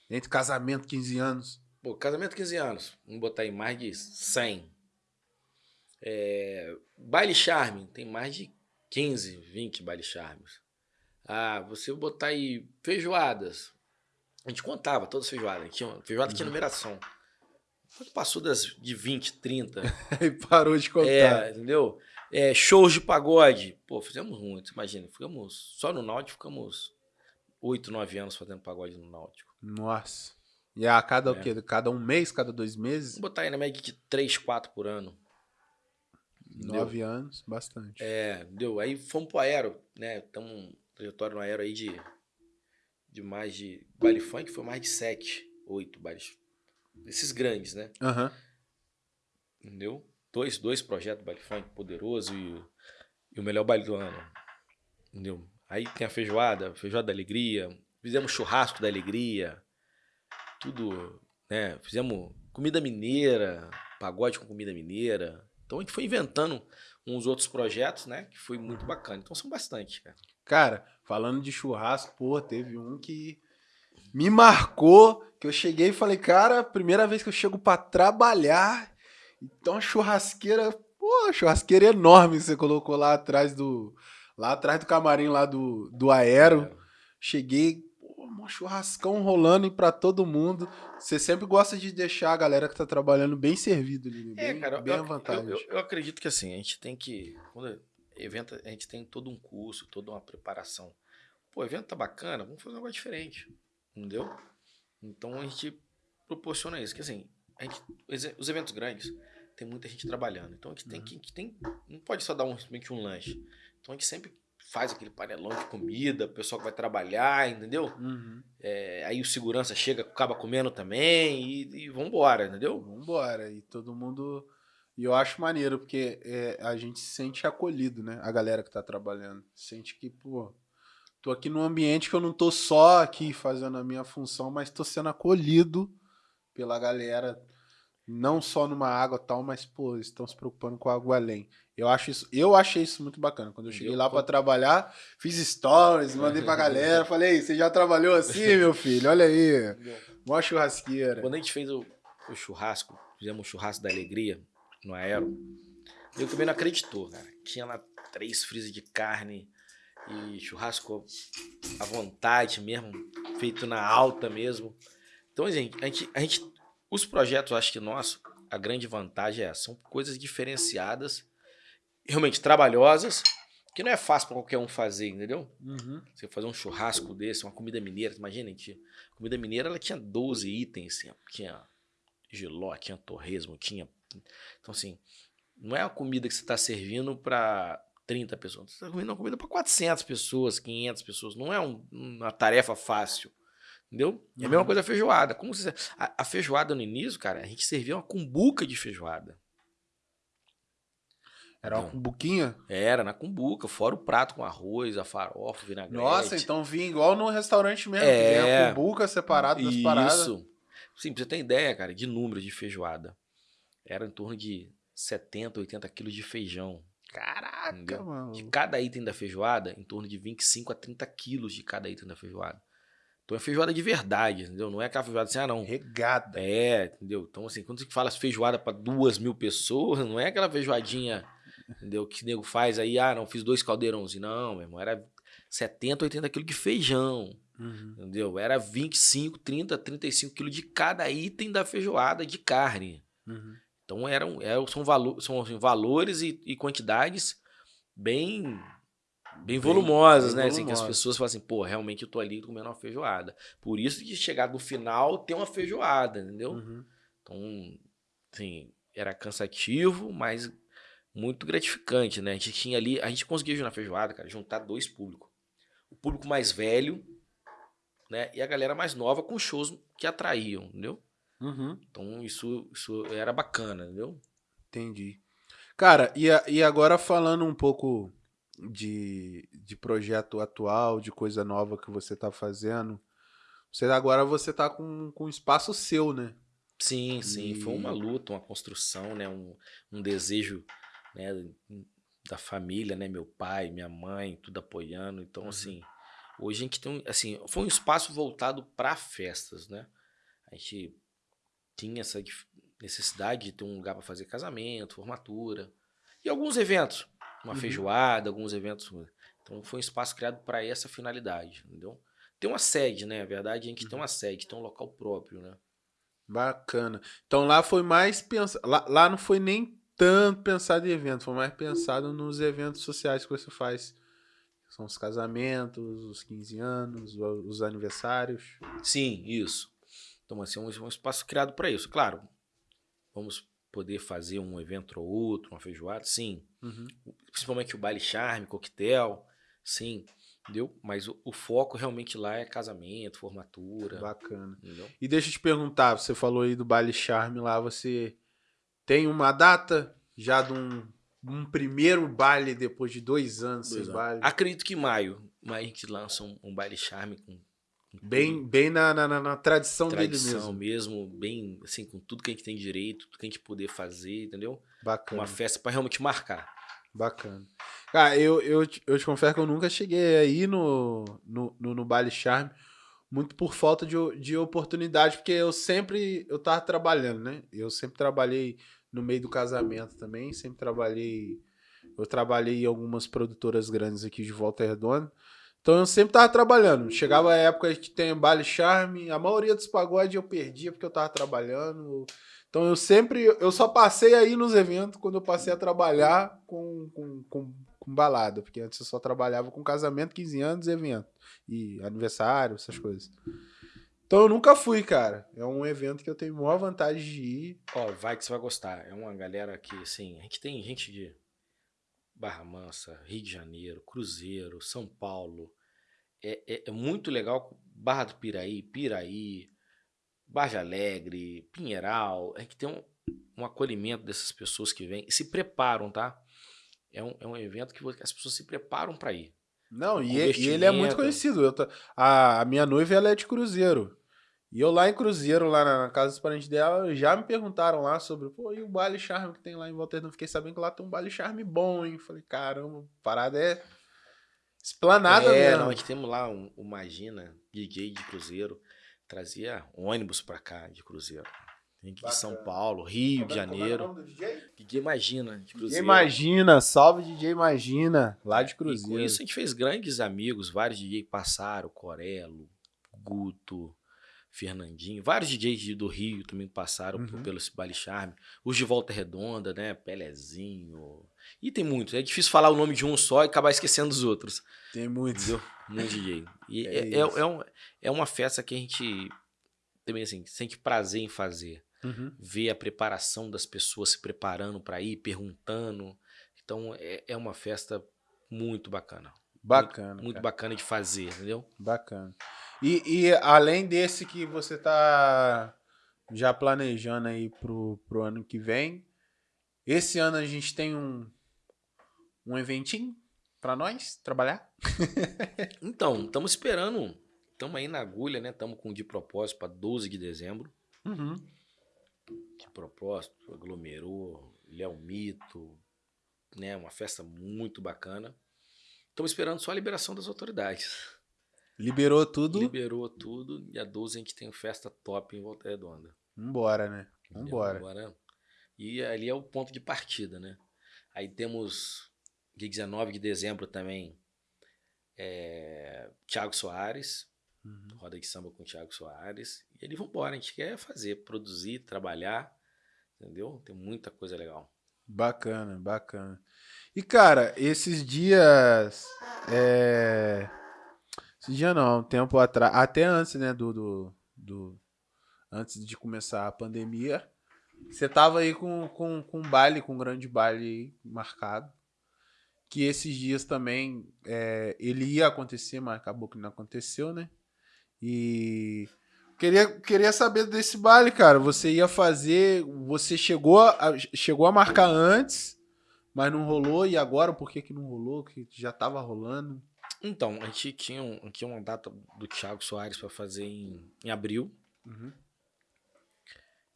S1: Entre casamento, 15 anos.
S2: Pô, casamento 15 anos. Vamos botar aí mais de 100. É, baile charme, tem mais de 15, 20 baile charmes. Ah, você botar aí feijoadas. A gente contava todas as feijoadas. Tinha, feijoada tinha numeração. Passou das de 20, 30.
S1: Aí parou de contar.
S2: é, entendeu? É, shows de pagode. Pô, fizemos muitos, imagina. Ficamos, só no Náutico ficamos 8, 9 anos fazendo pagode no Náutico.
S1: Nossa. E a cada o
S2: É.
S1: quê? Cada um mês, cada dois meses?
S2: Vamos botar aí na média de 3, 4 por ano. Entendeu?
S1: Nove anos, bastante.
S2: É, deu. Aí fomos pro Aero, né? Estamos um trajetório no Aero aí de, de mais de. Baile funk foi mais de 7, 8 bailes. Esses grandes, né?
S1: Aham.
S2: Entendeu? Dois, dois projetos baile funk poderoso e, o- e o melhor baile do ano. Entendeu? Aí tem a feijoada, feijoada da alegria. Fizemos churrasco da alegria. Tudo, né? Fizemos comida mineira, pagode com comida mineira. Então a gente foi inventando uns outros projetos, né? Que foi muito bacana. Então são bastante, cara.
S1: Cara, falando de churrasco, pô, teve um que me marcou, que eu cheguei e falei, cara, primeira vez que eu chego pra trabalhar, então a churrasqueira, pô, churrasqueira enorme que você colocou lá atrás do, lá atrás do camarim lá do, do Aero. Cheguei, pô, um churrascão rolando e pra todo mundo. Você sempre gosta de deixar a galera que tá trabalhando bem servido ali, né?
S2: É,
S1: bem,
S2: cara,
S1: bem
S2: eu,
S1: à vontade.
S2: eu- eu- eu acredito que assim, a gente tem que. Quando evento, a gente tem todo um curso, toda uma preparação. Pô, o evento tá bacana, vamos fazer um negócio diferente. Entendeu? Então a gente proporciona isso. Que assim, a gente, os- os eventos grandes tem muita gente trabalhando. Então a gente tem
S1: Uhum.
S2: que. gente tem, não pode só dar um, simplesmente um lanche. Então a gente sempre faz aquele panelão de comida, o pessoal que vai trabalhar, entendeu?
S1: Uhum.
S2: É, aí o segurança chega, acaba comendo também e, e vambora, entendeu?
S1: Vambora. E todo mundo. E eu acho maneiro, porque é, a gente se sente acolhido, né? A galera que tá trabalhando. Sente que, pô, tô aqui num ambiente que eu não tô só aqui fazendo a minha função, mas tô sendo acolhido pela galera. Não só numa água e tal, mas, pô, eles estão se preocupando com algo além. Eu acho isso, eu achei isso muito bacana. Quando eu cheguei
S2: Eu-
S1: lá pra trabalhar, fiz stories, mandei pra galera, [laughs] falei, "Ei, você já trabalhou assim, meu filho? Olha aí. [laughs] Mó churrasqueira.
S2: Quando a gente fez o, o churrasco, fizemos um churrasco da alegria no Aero, eu também não acreditou, cara. Tinha lá três freezer de carne e churrasco à vontade mesmo, feito na alta mesmo. Então, gente, a gente, a gente os projetos, acho que nosso, a grande vantagem é essa, são coisas diferenciadas, realmente trabalhosas, que não é fácil para qualquer um fazer, entendeu?
S1: Uhum.
S2: Você fazer um churrasco desse, uma comida mineira, imagina, gente, a comida mineira ela tinha 12 itens, tinha, tinha giló, tinha torresmo, tinha. Então, assim, não é uma comida que você está servindo para 30 pessoas, você está servindo uma comida para 400 pessoas, 500 pessoas, não é um- uma tarefa fácil. Entendeu? É a mesma coisa a feijoada. Como você, a, a feijoada no início, cara, a gente servia uma cumbuca de feijoada.
S1: Era uma cumbuquinha?
S2: Era na cumbuca, fora o prato com arroz, a farofa, o vinagrete.
S1: Nossa, então vinha igual no restaurante mesmo,
S2: É.
S1: que a cumbuca separada das paradas.
S2: Isso. Sim, pra você ter ideia, cara, de número de feijoada. Era em torno de 70, 80 quilos de feijão.
S1: Caraca,
S2: Entendeu?
S1: mano.
S2: De cada item da feijoada, em torno de 25 a 30 quilos de cada item da feijoada. Então é feijoada de verdade, entendeu? Não é aquela feijoada assim, ah, não.
S1: Regada.
S2: É, entendeu? Então, assim, quando você fala feijoada para duas mil pessoas, não é aquela feijoadinha, entendeu? Que nego faz aí, ah, não, fiz dois caldeirãozinhos. Não, meu irmão, era 70, 80 quilos de feijão.
S1: Uhum.
S2: Entendeu? Era 25, 30, 35 quilos de cada item da feijoada de carne.
S1: Uhum.
S2: Então eram, eram são, valo, são assim, valores e, e quantidades bem bem volumosas, bem né? Assim, que as pessoas falam assim, pô, realmente eu tô ali comendo uma feijoada. Por isso que chegar no final tem uma feijoada, entendeu? Uhum. Então, assim, era cansativo, mas muito gratificante, né? A gente tinha ali, a gente conseguia na feijoada, cara, juntar dois públicos. O público mais velho, né? E a galera mais nova com shows que atraíam, entendeu? Uhum. Então isso, isso era bacana, entendeu?
S1: Entendi. Cara, e, a, e agora falando um pouco de, de projeto atual, de coisa nova que você tá fazendo, você agora você tá com, com espaço seu, né?
S2: Sim, sim. E... Foi uma luta, uma construção, né? Um, um desejo né, da família, né? Meu pai, minha mãe, tudo apoiando. Então, uhum. assim, hoje a gente tem, assim, foi um espaço voltado para festas, né? A gente tinha essa necessidade de ter um lugar para fazer casamento, formatura e alguns eventos, uma uhum. feijoada, alguns eventos. Então, foi um espaço criado para essa finalidade, entendeu? Tem uma sede, né? A verdade, a gente uhum. tem uma sede, tem um local próprio, né?
S1: Bacana. Então lá foi mais pensado. Lá, lá não foi nem tanto pensado em evento, foi mais pensado nos eventos sociais que você faz. São os casamentos, os 15 anos, os aniversários.
S2: Sim, isso. Então, assim, é um, um espaço criado para isso. Claro, vamos poder fazer um evento ou outro, uma feijoada, sim. Uhum. Principalmente o baile charme, coquetel, sim. Entendeu? Mas o, o, foco realmente lá é casamento, formatura.
S1: Bacana. Entendeu? E deixa eu te perguntar, você falou aí do baile charme lá, você tem uma data já de um, um primeiro baile depois de dois anos dois sem baile?
S2: Acredito que maio. Maio a gente lança um, um baile charme com.
S1: Bem bem na, na, na, tradição,
S2: tradição dele mesmo. mesmo. Bem, assim, com tudo que a gente tem direito, tudo que a gente poder fazer, entendeu?
S1: Bacana.
S2: Uma festa para realmente marcar.
S1: Bacana. Cara, eu, eu, eu te confesso que eu nunca cheguei aí no, no, no, no Baile Charme, muito por falta de, de oportunidade, porque eu sempre, eu tava trabalhando, né? Eu sempre trabalhei no meio do casamento também, sempre trabalhei, eu trabalhei em algumas produtoras grandes aqui de Volta Redonda, então eu sempre tava trabalhando. Chegava a época que tem Baile Charme, a maioria dos pagodes eu perdia porque eu tava trabalhando, então eu sempre, eu só passei aí nos eventos quando eu passei a trabalhar com, com, com, com balada, porque antes eu só trabalhava com casamento, 15 anos, evento e aniversário, essas coisas. Então eu nunca fui, cara. É um evento que eu tenho maior vantagem de ir.
S2: Ó, vai que você vai gostar. É uma galera que, assim, a gente tem gente de Barra Mansa, Rio de Janeiro, Cruzeiro, São Paulo. É, é, é muito legal. Barra do Piraí, Piraí, Barra Alegre, Pinheiral, a gente tem um, um acolhimento dessas pessoas que vêm e se preparam, tá? É um, é um evento que as pessoas se preparam para ir.
S1: Não, e, e, ele é muito conhecido. Eu, a, a, minha noiva ela é de Cruzeiro. E eu lá em Cruzeiro, lá na, casa dos parentes dela, já me perguntaram lá sobre, pô, e o baile charme que tem lá em Volta Redonda? Fiquei sabendo que lá tem um baile charme bom, hein? Falei, caramba, parada é esplanada
S2: é,
S1: mesmo.
S2: A gente temos lá um, o Magina, DJ de Cruzeiro trazia ônibus pra cá de Cruzeiro. Gente de São Paulo, Rio de Janeiro. É o DJ? DJ Imagina, de Cruzeiro.
S1: DJ Imagina, salve DJ Imagina, lá de Cruzeiro.
S2: E com isso a gente fez grandes amigos, vários DJs passaram, Corelo, Guto, Fernandinho, vários DJs do Rio também passaram uhum. pelo Baile Charme. Os de Volta Redonda, né? Pelezinho. E tem muitos. É difícil falar o nome de um só e acabar esquecendo dos outros.
S1: Tem muitos.
S2: Muito DJ. E [laughs] é, é, é, é, um, é uma festa que a gente também assim, sente prazer em fazer. Uhum. Ver a preparação das pessoas se preparando para ir, perguntando. Então é, é uma festa muito bacana.
S1: Bacana.
S2: Muito, muito bacana de fazer, entendeu?
S1: Bacana. E, e além desse que você tá já planejando aí pro, pro ano que vem, esse ano a gente tem um, um eventinho para nós trabalhar? [laughs]
S2: então, estamos esperando. Estamos aí na agulha, né? Estamos com de propósito para 12 de dezembro. Uhum. De propósito, aglomerou, Léo Mito, né? Uma festa muito bacana. Estamos esperando só a liberação das autoridades.
S1: Liberou tudo?
S2: Liberou tudo. Dia 12 a gente tem festa top em Volta Redonda.
S1: Vambora, né? Vambora.
S2: Vambora. E ali é o ponto de partida, né? Aí temos dia 19 de dezembro também é, Tiago Soares, uhum. roda de samba com Tiago Soares. E ali vambora, a gente quer fazer, produzir, trabalhar, Entendeu? Tem muita coisa legal.
S1: Bacana, bacana. E, cara, esses dias. É... Esse dia não, um tempo atrás. Até antes, né, do, do, do- Antes de começar a pandemia. Você tava aí com, com, com um baile, com um grande baile marcado. Que esses dias também é, ele ia acontecer, mas acabou que não aconteceu, né? E. Queria, queria saber desse baile, cara. Você ia fazer. Você chegou a, chegou a marcar antes, mas não rolou. E agora, por que, que não rolou? Que já tava rolando.
S2: Então, a gente tinha, um, tinha uma data do Thiago Soares para fazer em, em abril.
S1: Uhum.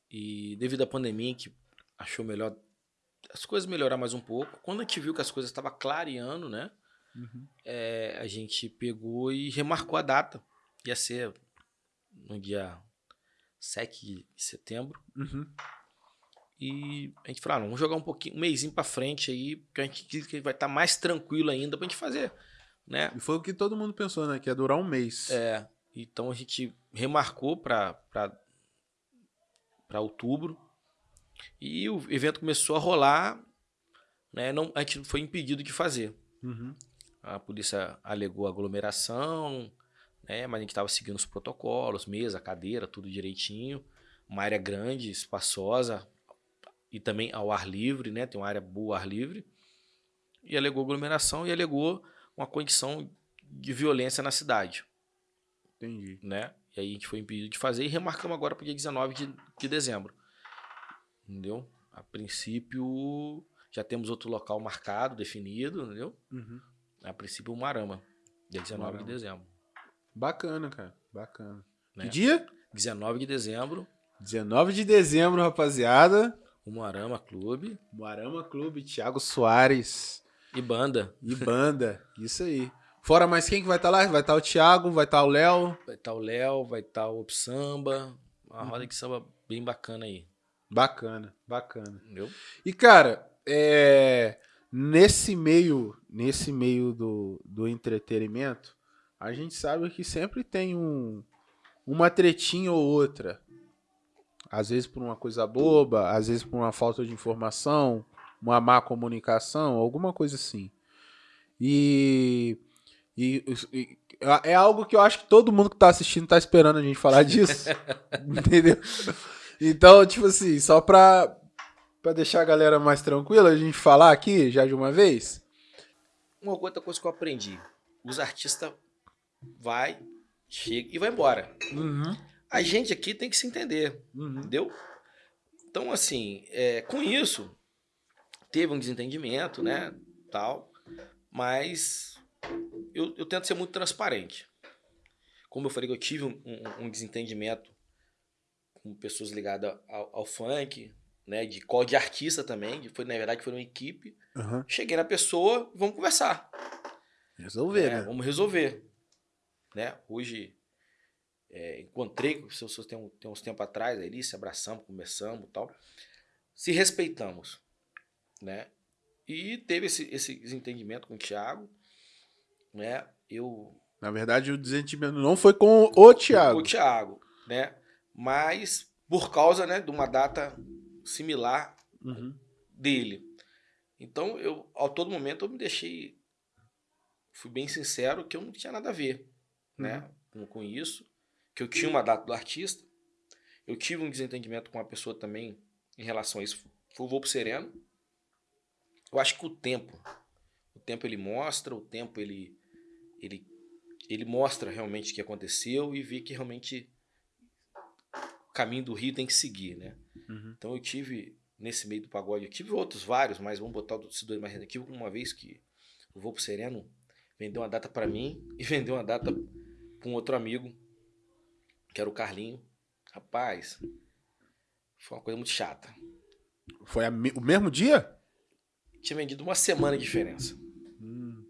S2: E devido à pandemia, que achou melhor as coisas melhorar mais um pouco. Quando a gente viu que as coisas estavam clareando, né?
S1: Uhum.
S2: é, a gente pegou e remarcou a data. Ia ser no dia 7 de setembro.
S1: Uhum.
S2: E a gente falou, ah, vamos jogar um pouquinho, um mêsinho pra frente aí, porque a gente diz que vai estar mais tranquilo ainda pra gente fazer, né?
S1: E foi o que todo mundo pensou, né? Que ia durar um mês.
S2: É, então a gente remarcou para outubro e o evento começou a rolar, né? Não, a gente foi impedido de fazer.
S1: Uhum.
S2: A polícia alegou aglomeração, né? Mas a gente estava seguindo os protocolos, mesa, cadeira, tudo direitinho. Uma área grande, espaçosa e também ao ar livre, né? Tem uma área boa ao ar livre. E alegou aglomeração e alegou uma condição de violência na cidade
S1: Entendi.
S2: né? E aí a gente foi impedido de fazer e remarcamos agora para o dia 19 de, de dezembro. Entendeu? A princípio, já temos outro local marcado, definido, entendeu?
S1: Uhum.
S2: A princípio, o Marama, dia 19
S1: Marama.
S2: de dezembro.
S1: Bacana, cara. Bacana.
S2: Né?
S1: Que dia?
S2: 19 de dezembro,
S1: 19 de dezembro, rapaziada.
S2: o Marama Clube
S1: Moarama Clube, Thiago Soares
S2: e banda.
S1: e banda. Isso aí. Fora mais quem que vai estar lá? Vai estar o Thiago, vai estar o Léo.
S2: Vai estar o Léo, vai estar o Op Samba, uma
S1: Uhum.
S2: roda de samba bem bacana aí,
S1: Bacana, bacana.
S2: entendeu?
S1: E, cara, é, nesse meio, nesse meio do, do entretenimento, a gente sabe que sempre tem um, uma tretinha ou outra. Às vezes por uma coisa boba, às vezes por uma falta de informação, uma má comunicação, alguma coisa assim. E, e- e- é algo que eu acho que todo mundo que tá assistindo tá esperando a gente falar [laughs] disso. entendeu? Então, tipo assim, só pra, Pra deixar a galera mais tranquila, a gente falar aqui já de uma vez.
S2: Uma outra coisa que eu aprendi. Os artistas vai, chega e vai embora.
S1: Uhum.
S2: A gente aqui tem que se entender,
S1: Uhum.
S2: entendeu? Então, assim, é, com isso, teve um desentendimento, né, tal, mas eu, eu tento ser muito transparente. Como eu falei que eu tive um, um- um desentendimento com pessoas ligadas ao, ao funk, né, de qual de artista também, que foi, na verdade, foi uma equipe.
S1: Uhum.
S2: Cheguei na pessoa, vamos conversar.
S1: Resolver,
S2: É,
S1: né?
S2: Vamos resolver. Né? Hoje, é, encontrei com pessoas tem, tem uns tempos atrás, ali, se abraçamos, conversamos e tal. Se respeitamos. Né? E teve esse, esse desentendimento com o Thiago. Né? Eu.
S1: Na verdade, o desentendimento não foi com o Thiago.
S2: O Thiago. Né? Mas por causa né, de uma data similar
S1: Uhum.
S2: dele. Então, eu, a todo momento, eu me deixei. Fui bem sincero que eu não tinha nada a ver né, com, com isso. Que eu tinha uma data do artista. Eu tive um desentendimento com uma pessoa também em relação a isso. Foi o Volpo Sereno. Eu acho que o tempo. O tempo ele mostra, o tempo ele. Ele, ele mostra realmente o que aconteceu e vê que realmente o caminho do Rio tem que seguir, né?
S1: Uhum.
S2: Então eu tive, nesse meio do pagode, eu tive outros vários, mas vamos botar esses dois mais. Eu tive uma vez que o Voo pro Sereno vendeu uma data pra mim [laughs] e vendeu uma data pra um outro amigo, que era o Carlinho. Rapaz, foi uma coisa muito chata.
S1: Foi me- o mesmo dia?
S2: Tinha vendido uma semana de diferença.
S1: Hum.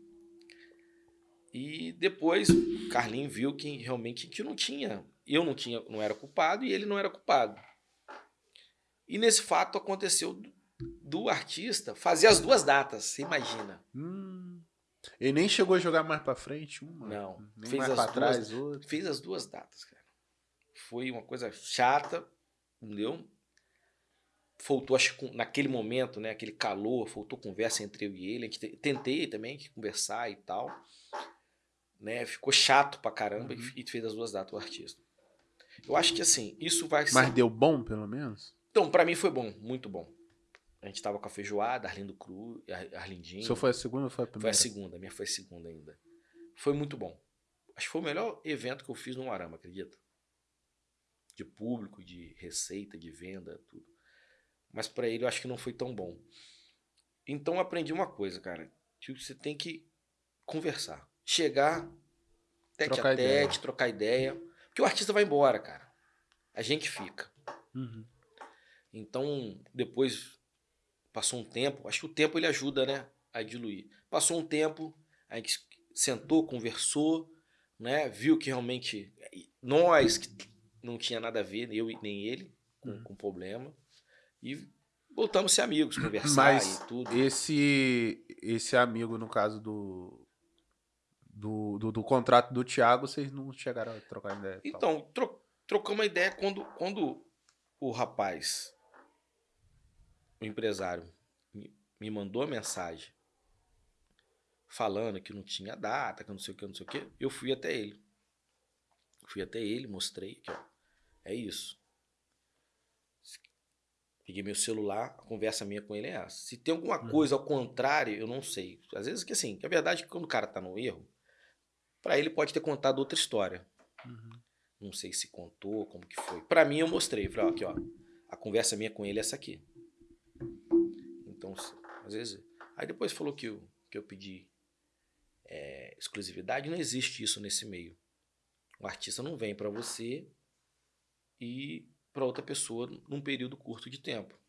S2: E depois o Carlinho viu que realmente que não tinha, eu não tinha, não era culpado e ele não era culpado. E nesse fato aconteceu do, do artista fazer as duas datas, você imagina.
S1: Hum. Ele nem chegou a jogar mais pra frente, uma.
S2: Não,
S1: Nem
S2: fez
S1: mais
S2: as
S1: pra
S2: duas-
S1: trás, outra.
S2: Fez as duas datas, cara. Foi uma coisa chata, entendeu? Faltou, acho que naquele momento, né, aquele calor, faltou conversa entre eu e ele. A gente tentei também conversar e tal. Né, ficou chato pra caramba uhum. e fez as duas datas o artista. Eu acho que assim, isso vai
S1: ser. Mas deu bom, pelo menos?
S2: Então, para mim foi bom, muito bom. A gente tava com a feijoada, Arlindo Cru, Arlindinho.
S1: Só foi a segunda ou foi a primeira?
S2: Foi a segunda, a minha foi a segunda ainda. Foi muito bom. Acho que foi o melhor evento que eu fiz no Arama, acredita? De público, de receita, de venda, tudo. Mas para ele eu acho que não foi tão bom. Então eu aprendi uma coisa, cara. Que você tem que conversar. Chegar, tete trocar a tete, ideia. trocar ideia. Porque o artista vai embora, cara. A gente fica. Uhum. Então, depois, passou um tempo. Acho que o tempo ele ajuda, né? A diluir. Passou um tempo, a gente sentou, conversou né? Viu que realmente nós que não tinha nada a ver, eu nem ele, com, uhum. com problema. E voltamos a ser amigos, conversar Mas e tudo.
S1: Esse, esse amigo, no caso do, do, do, do, contrato do Thiago, vocês não chegaram a trocar ideia?
S2: Então, tro, trocamos uma ideia quando, quando o rapaz, o empresário, me, me mandou a mensagem falando que não tinha data, que não sei o que, não sei o que, eu fui até ele. Fui até ele, mostrei que, ó, é isso. Peguei meu celular, a conversa minha com ele é essa. Se tem alguma uhum. coisa ao contrário, eu não sei. Às vezes que assim, que a verdade é que quando o cara tá no erro, para ele pode ter contado outra história. Uhum. Não sei se contou, como que foi. Para mim eu mostrei, falei, ó, aqui, ó, a conversa minha com ele é essa aqui. Então, às vezes, aí depois falou que eu, que eu pedi é, exclusividade, não existe isso nesse meio. O artista não vem para você e para outra pessoa num período curto de tempo.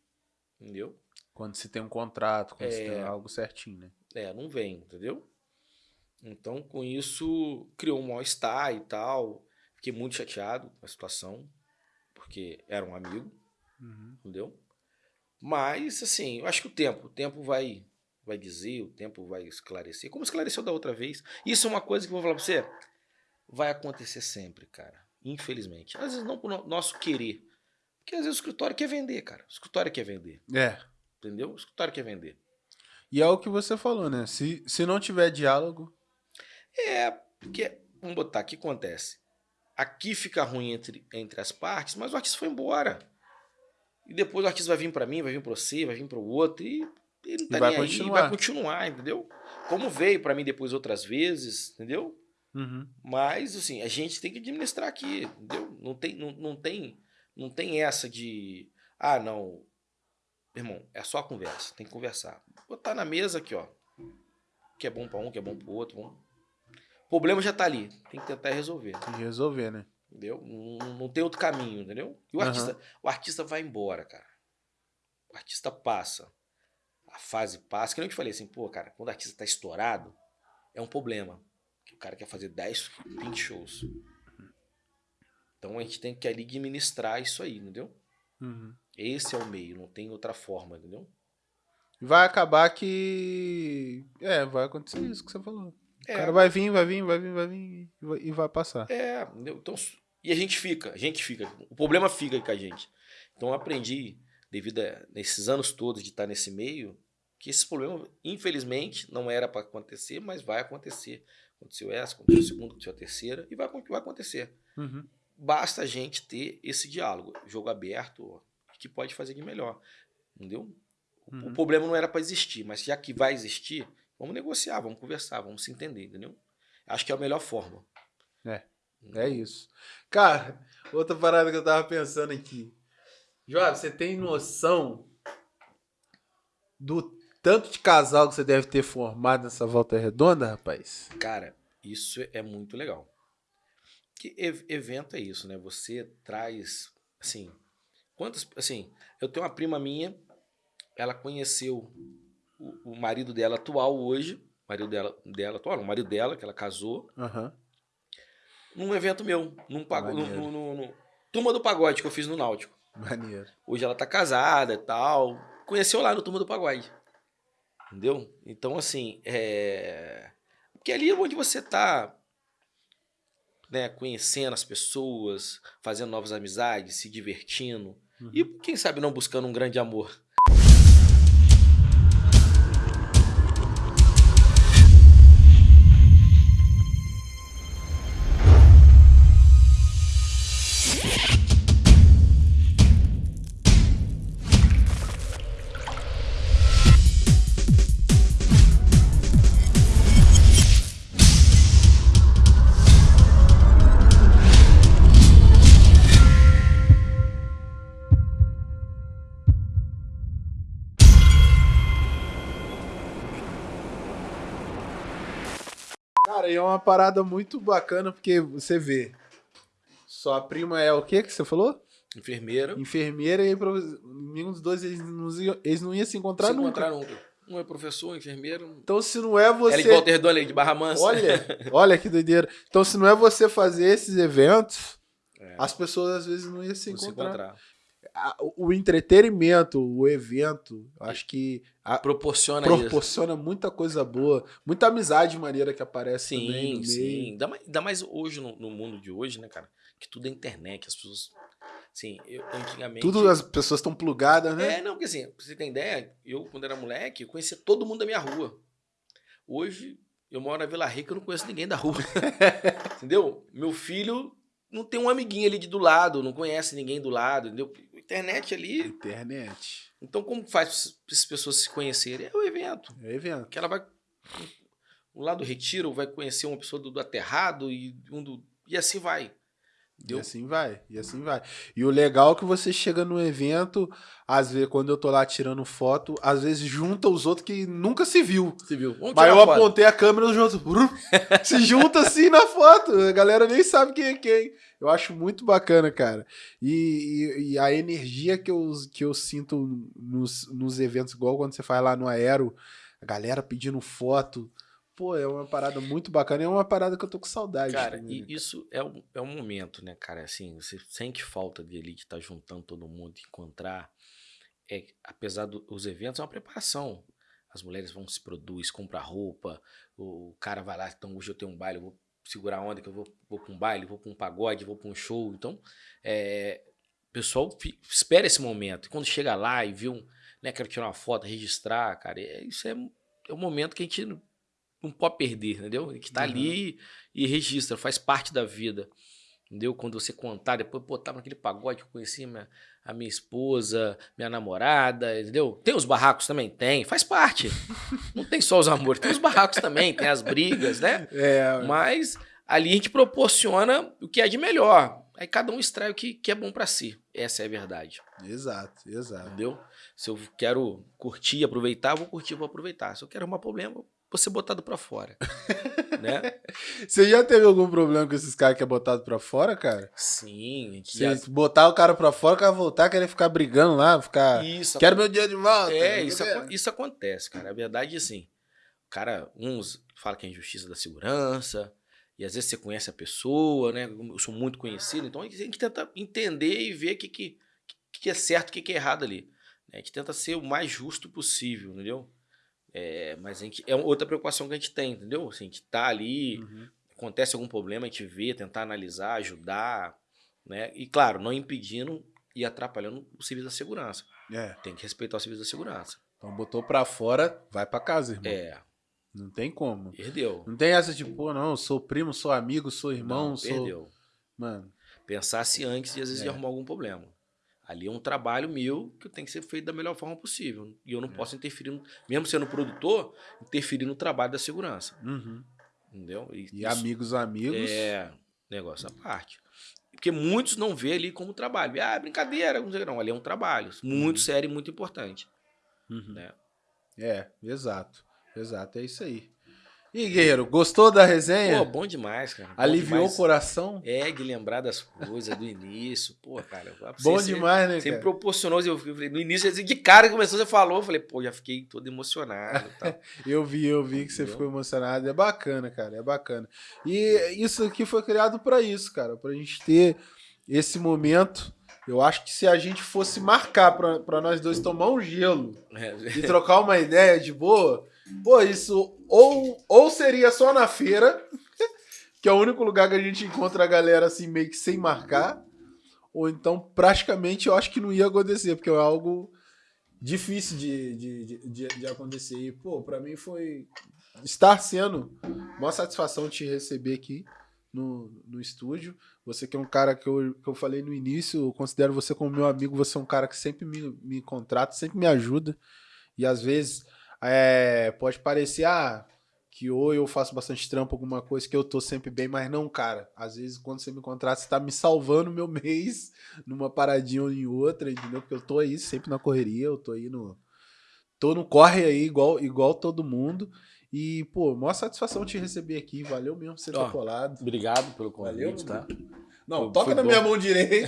S2: Entendeu?
S1: Quando se tem um contrato, quando é, se tem algo certinho, né?
S2: É, não vem, entendeu? Então, com isso, criou um mal-estar e tal. Fiquei muito chateado com a situação, porque era um amigo, uhum. entendeu? Mas, assim, eu acho que o tempo, o tempo vai vai dizer, o tempo vai esclarecer, como esclareceu da outra vez. Isso é uma coisa que eu vou falar pra você, vai acontecer sempre, cara. Infelizmente. Às vezes não por nosso querer. Porque às vezes o escritório quer vender, cara. O escritório quer vender.
S1: É.
S2: Entendeu? O escritório quer vender.
S1: E é o que você falou, né? Se, se não tiver diálogo.
S2: É, porque, vamos botar, o que acontece? Aqui fica ruim entre, entre as partes, mas o artista foi embora. E depois o artista vai vir para mim, vai vir para você, vai vir para o outro, e ele não tá vai nem continuar. aí, vai continuar, entendeu? Como veio para mim depois outras vezes, entendeu? Uhum. Mas, assim, a gente tem que administrar aqui, entendeu? Não tem, não, não, tem, não tem essa de, ah, não, irmão, é só conversa, tem que conversar. Botar na mesa aqui, ó, que é bom para um, que é bom para outro, vamos... o problema já tá ali, tem que tentar resolver.
S1: Tem que resolver, né?
S2: Entendeu? Não, não tem outro caminho, entendeu? E o, uhum. artista, o artista vai embora, cara. O artista passa a fase passa. Que nem eu te falei assim, pô, cara, quando o artista tá estourado, é um problema. O cara quer fazer 10, 20 shows. Então a gente tem que ali administrar isso aí, entendeu? Uhum. Esse é o meio, não tem outra forma, entendeu?
S1: Vai acabar que. É, vai acontecer isso que você falou. É, o cara vai vir, vai vir, vai vir, vai vir e vai passar.
S2: É, entendeu? Então, e a gente fica, a gente fica. O problema fica com a gente. Então eu aprendi, devido a nesses anos todos de estar nesse meio, que esse problema, infelizmente, não era para acontecer, mas vai acontecer. Aconteceu essa, aconteceu a segunda, aconteceu a terceira, e vai, vai acontecer. Uhum. Basta a gente ter esse diálogo, jogo aberto, que pode fazer de melhor. Entendeu? Uhum. O problema não era para existir, mas já que vai existir, vamos negociar, vamos conversar, vamos se entender, entendeu? Acho que é a melhor forma.
S1: É. É isso. Cara, outra parada que eu tava pensando aqui. Joab, você tem noção do tanto de casal que você deve ter formado nessa volta redonda, rapaz?
S2: Cara, isso é muito legal. Que evento é isso, né? Você traz, assim, quantas, assim, eu tenho uma prima minha, ela conheceu o, o marido dela atual hoje, marido dela, dela atual, o marido dela, que ela casou, uhum. num evento meu, num, pago, no, no, no, no, Turma do Pagode que eu fiz no Náutico.
S1: Maneiro.
S2: Hoje ela tá casada e tal. Conheceu lá no Turma do Pagode. Entendeu? Então, assim, é. Porque ali é onde você tá né, conhecendo as pessoas, fazendo novas amizades, se divertindo. E quem sabe não buscando um grande amor.
S1: Parada muito bacana, porque você vê. Sua prima é o que que você falou?
S2: Enfermeira.
S1: Enfermeira e nenhum dos dois eles não, iam- eles não iam se encontrar
S2: se
S1: nunca.
S2: encontrar nunca. Um é professor, enfermeiro.
S1: Então se não é você.
S2: Ela de Walter Dona de Barra Mansa.
S1: Olha, [laughs] olha que doideira. Então se não é você fazer esses eventos,
S2: É.
S1: as pessoas às vezes não iam se
S2: Não se
S1: encontrar.
S2: encontrar.
S1: A- O entretenimento, o evento, acho que a-
S2: Proporciona isso.
S1: proporciona muita coisa boa, muita amizade maneira que aparece também
S2: Sim,
S1: no
S2: sim.
S1: meio.
S2: Ainda mais, ainda mais hoje, no, no mundo de hoje, né, cara? Que tudo é internet, as pessoas. Sim, eu antigamente.
S1: Tudo as pessoas estão plugadas, né?
S2: É, não, porque assim, pra você ter ideia, eu, quando era moleque, eu conhecia todo mundo da minha rua. Hoje, eu moro na Vila Rica, eu não conheço ninguém da rua. [laughs] entendeu? Meu filho não tem um amiguinho ali de do lado, não conhece ninguém do lado, entendeu? Internet ali.
S1: Internet.
S2: Então, como faz para as pessoas se conhecerem? É o evento.
S1: É evento.
S2: Que ela vai. Um lá do retiro vai conhecer uma pessoa do, do aterrado e um do. E assim vai.
S1: E
S2: Entendeu?
S1: assim vai, e assim vai. E o legal é que você chega no evento, às vezes, quando eu tô lá tirando foto, às vezes junta os outros que nunca se viu.
S2: Você viu? Vamos
S1: Mas eu apontei a câmera os outros se junta assim na foto. A galera nem sabe quem é quem. Eu acho muito bacana, cara. E, e- e a energia que eu, que eu sinto nos, nos eventos, igual quando você faz lá no Aero, a galera pedindo foto. Pô, é uma parada muito bacana. É uma parada que eu tô com saudade.
S2: Cara,
S1: também,
S2: e
S1: né?
S2: isso é um, é um momento, né, cara? Assim, você sente falta de ali de estar juntando todo mundo, de encontrar. É, apesar dos eventos, é uma preparação. As mulheres vão se produzir, comprar roupa, o cara vai lá, então hoje eu tenho um baile, eu vou segurar a onda que eu vou, vou pra um baile, vou pra um pagode, vou pra um show. Então, é, o pessoal espera esse momento. E quando chega lá e vê um, né, quero tirar uma foto, registrar, cara, é, isso é, é um momento que a gente não, pode perder, entendeu? Que tá
S1: Uhum.
S2: ali e registra, faz parte da vida. Entendeu? Quando você contar, depois, pô, tava naquele pagode que eu conheci minha, a minha esposa, minha namorada, entendeu? Tem os barracos também? Tem, faz parte. [laughs] Não tem só os amores, tem os barracos também, tem as brigas, né? [laughs]
S1: É,
S2: Mas ali a gente proporciona o que é de melhor. Aí cada um extrai o que, que é bom pra si. Essa é a verdade,
S1: exato, exato.
S2: entendeu? Se eu quero curtir, aproveitar, vou curtir, vou aproveitar. Se eu quero arrumar problema, vou ser botado pra fora. [laughs] né?
S1: Você já teve algum problema com esses caras que é botado pra fora, cara?
S2: Sim,
S1: Você
S2: já...
S1: botar o cara pra fora, o cara voltar, querer ficar brigando lá, ficar.
S2: Isso,
S1: Quero meu dinheiro de volta.
S2: É, isso,
S1: quê.
S2: isso acontece, cara. A verdade é assim. O cara, uns falam que é injustiça da segurança, e às vezes você conhece a pessoa, né? Eu sou muito conhecido, então a gente tem que tentar entender e ver o que, que, que é certo e o que, que é errado ali. né? A gente tenta ser o mais justo possível, entendeu? É, mas a gente, é outra preocupação que a gente tem, entendeu? Assim, a gente tá ali,
S1: Uhum.
S2: acontece algum problema, a gente vê, tentar analisar, ajudar, né? E claro, não impedindo e atrapalhando o serviço da segurança.
S1: É.
S2: Tem que respeitar o serviço da segurança.
S1: Então botou pra fora, vai pra casa, irmão.
S2: É,
S1: Não tem como.
S2: perdeu.
S1: Não tem essa de, pô, não, sou primo, sou amigo, sou irmão,
S2: Não,
S1: sou.
S2: perdeu.
S1: Mano,
S2: Pensasse antes e às vezes
S1: É.
S2: ia arrumar algum problema. Ali é um trabalho meu que tem que ser feito da melhor forma possível. E eu não
S1: É.
S2: posso interferir, no- mesmo sendo produtor, interferir no trabalho da segurança.
S1: uhum.
S2: Entendeu?
S1: E
S2: isso
S1: amigos, amigos.
S2: É negócio à parte. Porque muitos não vê ali como trabalho. Ah, brincadeira, não sei. Não, ali é um trabalho muito
S1: Uhum.
S2: sério e muito importante.
S1: Uhum.
S2: Né?
S1: É, exato. Exato, é isso aí. E, Guerreiro, gostou da resenha?
S2: Pô, bom demais, cara. Bom
S1: Aliviou
S2: demais.
S1: o coração?
S2: É, de lembrar das coisas do início. Pô, cara.
S1: Bom
S2: você-
S1: demais, né,
S2: Você me
S1: cara?
S2: proporcionou, eu falei, no início, assim, de cara que começou, você falou, eu falei, pô, já fiquei todo emocionado. [laughs]
S1: Eu vi, eu vi que você ficou emocionado. É bacana, cara, é bacana. E isso aqui foi criado pra isso, cara, pra gente ter esse momento. Eu acho que se a gente fosse marcar pra, pra nós dois tomar um gelo
S2: É, [laughs]
S1: e trocar uma ideia de boa, pô, isso ou, ou seria só na feira, [laughs] que é o único lugar que a gente encontra a galera assim meio que sem marcar, ou então praticamente eu acho que não ia acontecer, porque é algo difícil de, de, de, de acontecer. E, pô, pra mim foi estar sendo uma satisfação te receber aqui no, no estúdio. Você que é um cara que eu, que eu falei no início, eu considero você como meu amigo, você é um cara que sempre me, me contrata, sempre me ajuda. E às vezes é, pode parecer, ah, que ou eu faço bastante trampo, alguma coisa que eu tô sempre bem, mas não, cara. Às vezes, quando você me contrata, você tá me salvando meu [laughs] mês numa paradinha ou em outra, entendeu? Porque eu tô aí sempre na correria, eu tô aí no. Tô no corre aí, igual, igual todo mundo. E, pô, maior satisfação te receber aqui. Valeu mesmo você ter colado.
S2: Obrigado pelo convite,
S1: Valeu,
S2: tá?
S1: Não,
S2: Foi-
S1: toca
S2: foi
S1: na
S2: bom.
S1: minha mão direita.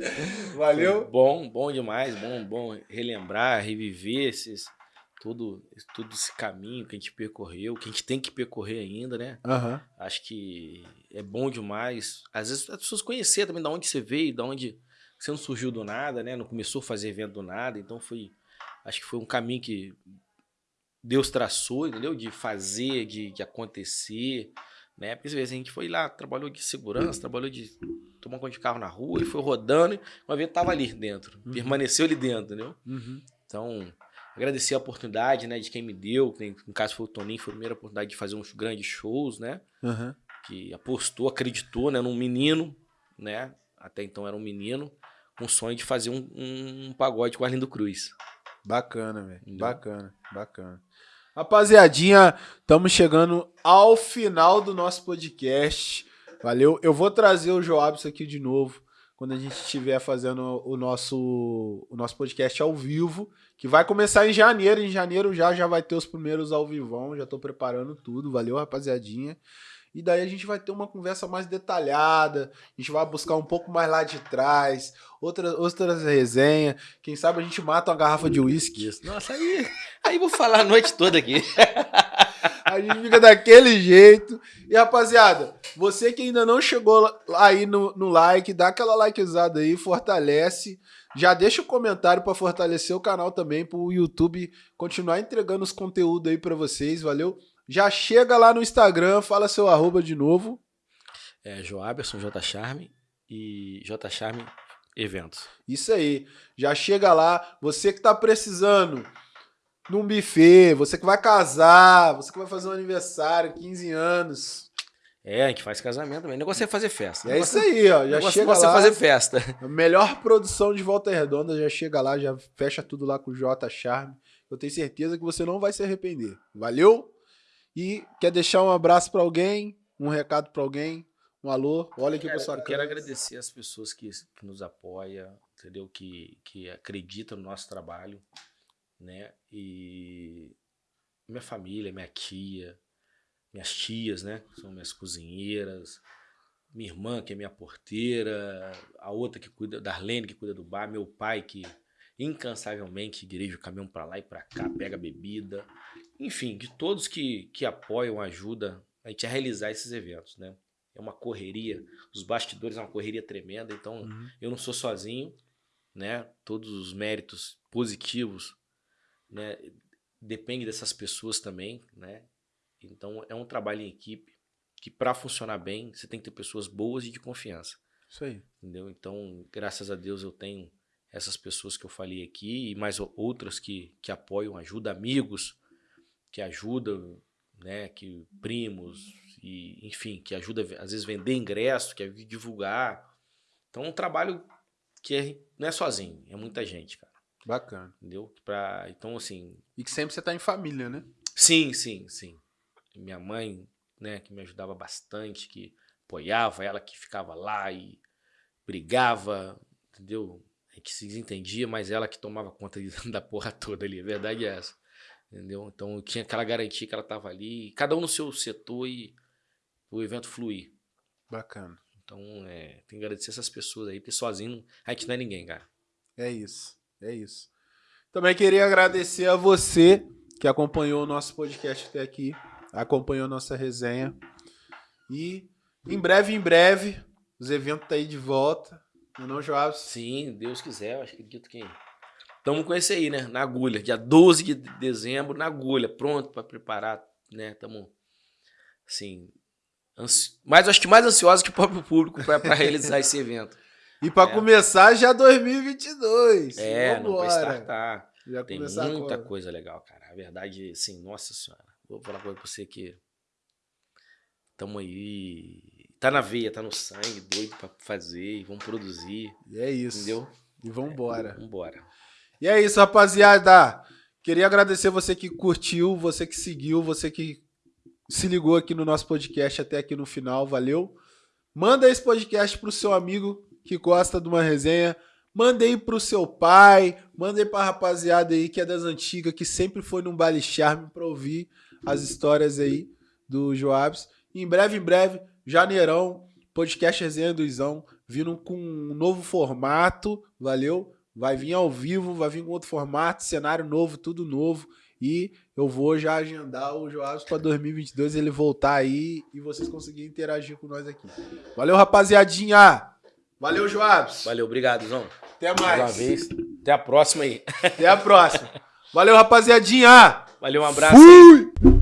S1: [laughs] Valeu.
S2: Foi Bom, bom demais, bom, bom relembrar, reviver esses, todo, todo esse caminho que a gente percorreu, que a gente tem que percorrer ainda, né?
S1: Aham.
S2: Acho que é bom demais. Às vezes as pessoas conhecer também de onde você veio, de onde você não surgiu do nada, né? Não começou a fazer evento do nada. Então foi. Acho que foi um caminho que Deus traçou, entendeu? De fazer, de, de acontecer. Né? Porque às vezes a gente foi lá, trabalhou de segurança, trabalhou de tomar conta de carro na rua e foi rodando. E uma vez tava ali dentro,
S1: Uhum.
S2: permaneceu ali dentro, entendeu?
S1: Uhum.
S2: Então, agradecer a oportunidade, né, de quem me deu, que no caso foi o Toninho, foi a primeira oportunidade de fazer uns grandes shows, né?
S1: Aham.
S2: que apostou, acreditou, né, num menino, né? Até então era um menino, com o sonho de fazer um, um pagode com Arlindo Cruz.
S1: Bacana, velho. Bacana, bacana. Rapaziadinha, estamos chegando ao final do nosso podcast. Valeu? Eu vou trazer o Joabs aqui de novo quando a gente estiver fazendo o nosso, o nosso podcast ao vivo, que vai começar em janeiro. Em janeiro já já vai ter os primeiros ao vivão, já tô preparando tudo. Valeu, rapaziadinha. E daí a gente vai ter uma conversa mais detalhada, a gente vai buscar um pouco mais lá de trás, outras, outras resenhas. Quem sabe a gente mata uma garrafa de uísque.
S2: Nossa, aí, aí vou falar a noite toda aqui. [laughs]
S1: A gente fica daquele jeito. E rapaziada, você que ainda não chegou aí no, no like, dá aquela likezada aí, fortalece. Já deixa o comentário pra fortalecer o canal também, pro YouTube continuar entregando os conteúdos aí pra vocês, valeu? Já chega lá no Instagram, fala seu arroba de novo.
S2: É, Joaberson, J Charme e J Charme Eventos.
S1: Isso aí. Já chega lá. Você que tá precisando num buffet, você que vai casar, você que vai fazer um aniversário, 15 anos.
S2: É, a gente faz casamento também. O negócio é fazer festa.
S1: É isso aí, ó. Já
S2: negócio
S1: chega
S2: nosso
S1: lá.
S2: é fazer festa.
S1: A melhor produção de Volta Redonda já chega lá, já fecha tudo lá com o J Charme. Eu tenho certeza que você não vai se arrepender. Valeu? E quer deixar um abraço pra alguém, um recado pra alguém, um alô? Olha aqui
S2: Cara,
S1: pra sua
S2: eu quero agradecer as pessoas que, que nos apoiam, entendeu? Que, que acreditam no nosso trabalho, né? E minha família, minha tia, minhas tias, né? que São minhas cozinheiras, minha irmã, que é minha porteira, a outra que cuida, Darlene, que cuida do bar, meu pai, que incansavelmente dirige o caminhão pra lá e pra cá, pega bebida. Enfim, de todos que, que apoiam, ajudam a gente a realizar esses eventos, né? É uma correria, os bastidores é uma correria tremenda, então
S1: Uhum.
S2: eu não sou sozinho, né? Todos os méritos positivos, né? Depende dessas pessoas também, né? Então é um trabalho em equipe que para funcionar bem você tem que ter pessoas boas e de confiança,
S1: Isso aí.
S2: entendeu? Então graças a Deus eu tenho essas pessoas que eu falei aqui e mais outras que, que apoiam, ajudam amigos, que ajudam, né? Que primos e enfim que ajuda às vezes vender ingresso, que a divulgar. Então é um trabalho que é- não é sozinho, é muita gente, cara.
S1: Bacana.
S2: Entendeu? Pra, então, assim.
S1: E que sempre você tá em família, né?
S2: Sim, sim, sim. Minha mãe, né, que me ajudava bastante, que apoiava, ela que ficava lá e brigava, entendeu? A gente se desentendia, mas ela que tomava conta [laughs] da porra toda ali. A verdade é essa. Entendeu? Então eu tinha aquela garantia que ela tava ali, cada um no seu setor e o evento fluir.
S1: Bacana.
S2: Então, é, tem que agradecer essas pessoas aí, porque sozinho a gente não é ninguém, cara.
S1: É isso. É isso. Também queria agradecer a você que acompanhou o nosso podcast até aqui, acompanhou nossa resenha. E em breve, em breve, os eventos tá aí de volta. Não, é não Joab?
S2: Sim, Deus quiser, eu acredito que. Estamos com esse aí, né? Na agulha. Dia 12 de dezembro, na agulha, pronto para preparar, né? Estamos, assim. Ansi... Mas acho que mais ansiosos que o próprio público para realizar [laughs] esse evento.
S1: E pra
S2: É.
S1: começar já 2022.
S2: É, não vai startar.
S1: Já
S2: Tem muita
S1: agora.
S2: coisa legal, cara. A verdade, assim, nossa senhora. Vou falar uma coisa pra você que. Tamo aí. Tá na veia, tá no sangue, doido pra fazer, vamos produzir,
S1: E é isso.
S2: entendeu?
S1: E vambora.
S2: Vambora.
S1: E é isso, rapaziada. Queria agradecer você que curtiu, você que seguiu, você que se ligou aqui no nosso podcast até aqui no final. Valeu. Manda esse podcast pro seu amigo que gosta de uma resenha. Manda aí pro seu pai. Manda aí pra rapaziada aí que é das antigas, que sempre foi num baile charme pra ouvir as histórias aí do Joabs. Em breve, em breve, janeirão, podcast Resenha do Izão, vindo com um novo formato, valeu? Vai vir ao vivo, vai vir com outro formato, cenário novo, tudo novo. E eu vou já agendar o Joabs para 2022, ele voltar aí e vocês conseguirem interagir com nós aqui. Valeu, rapaziadinha! Valeu, Joabs!
S2: Valeu, obrigado, Zão.
S1: Até
S2: Mais uma
S1: mais!
S2: vez. Até a próxima aí.
S1: Até a próxima! Valeu, rapaziadinha!
S2: Valeu, um abraço aí.
S1: Fui!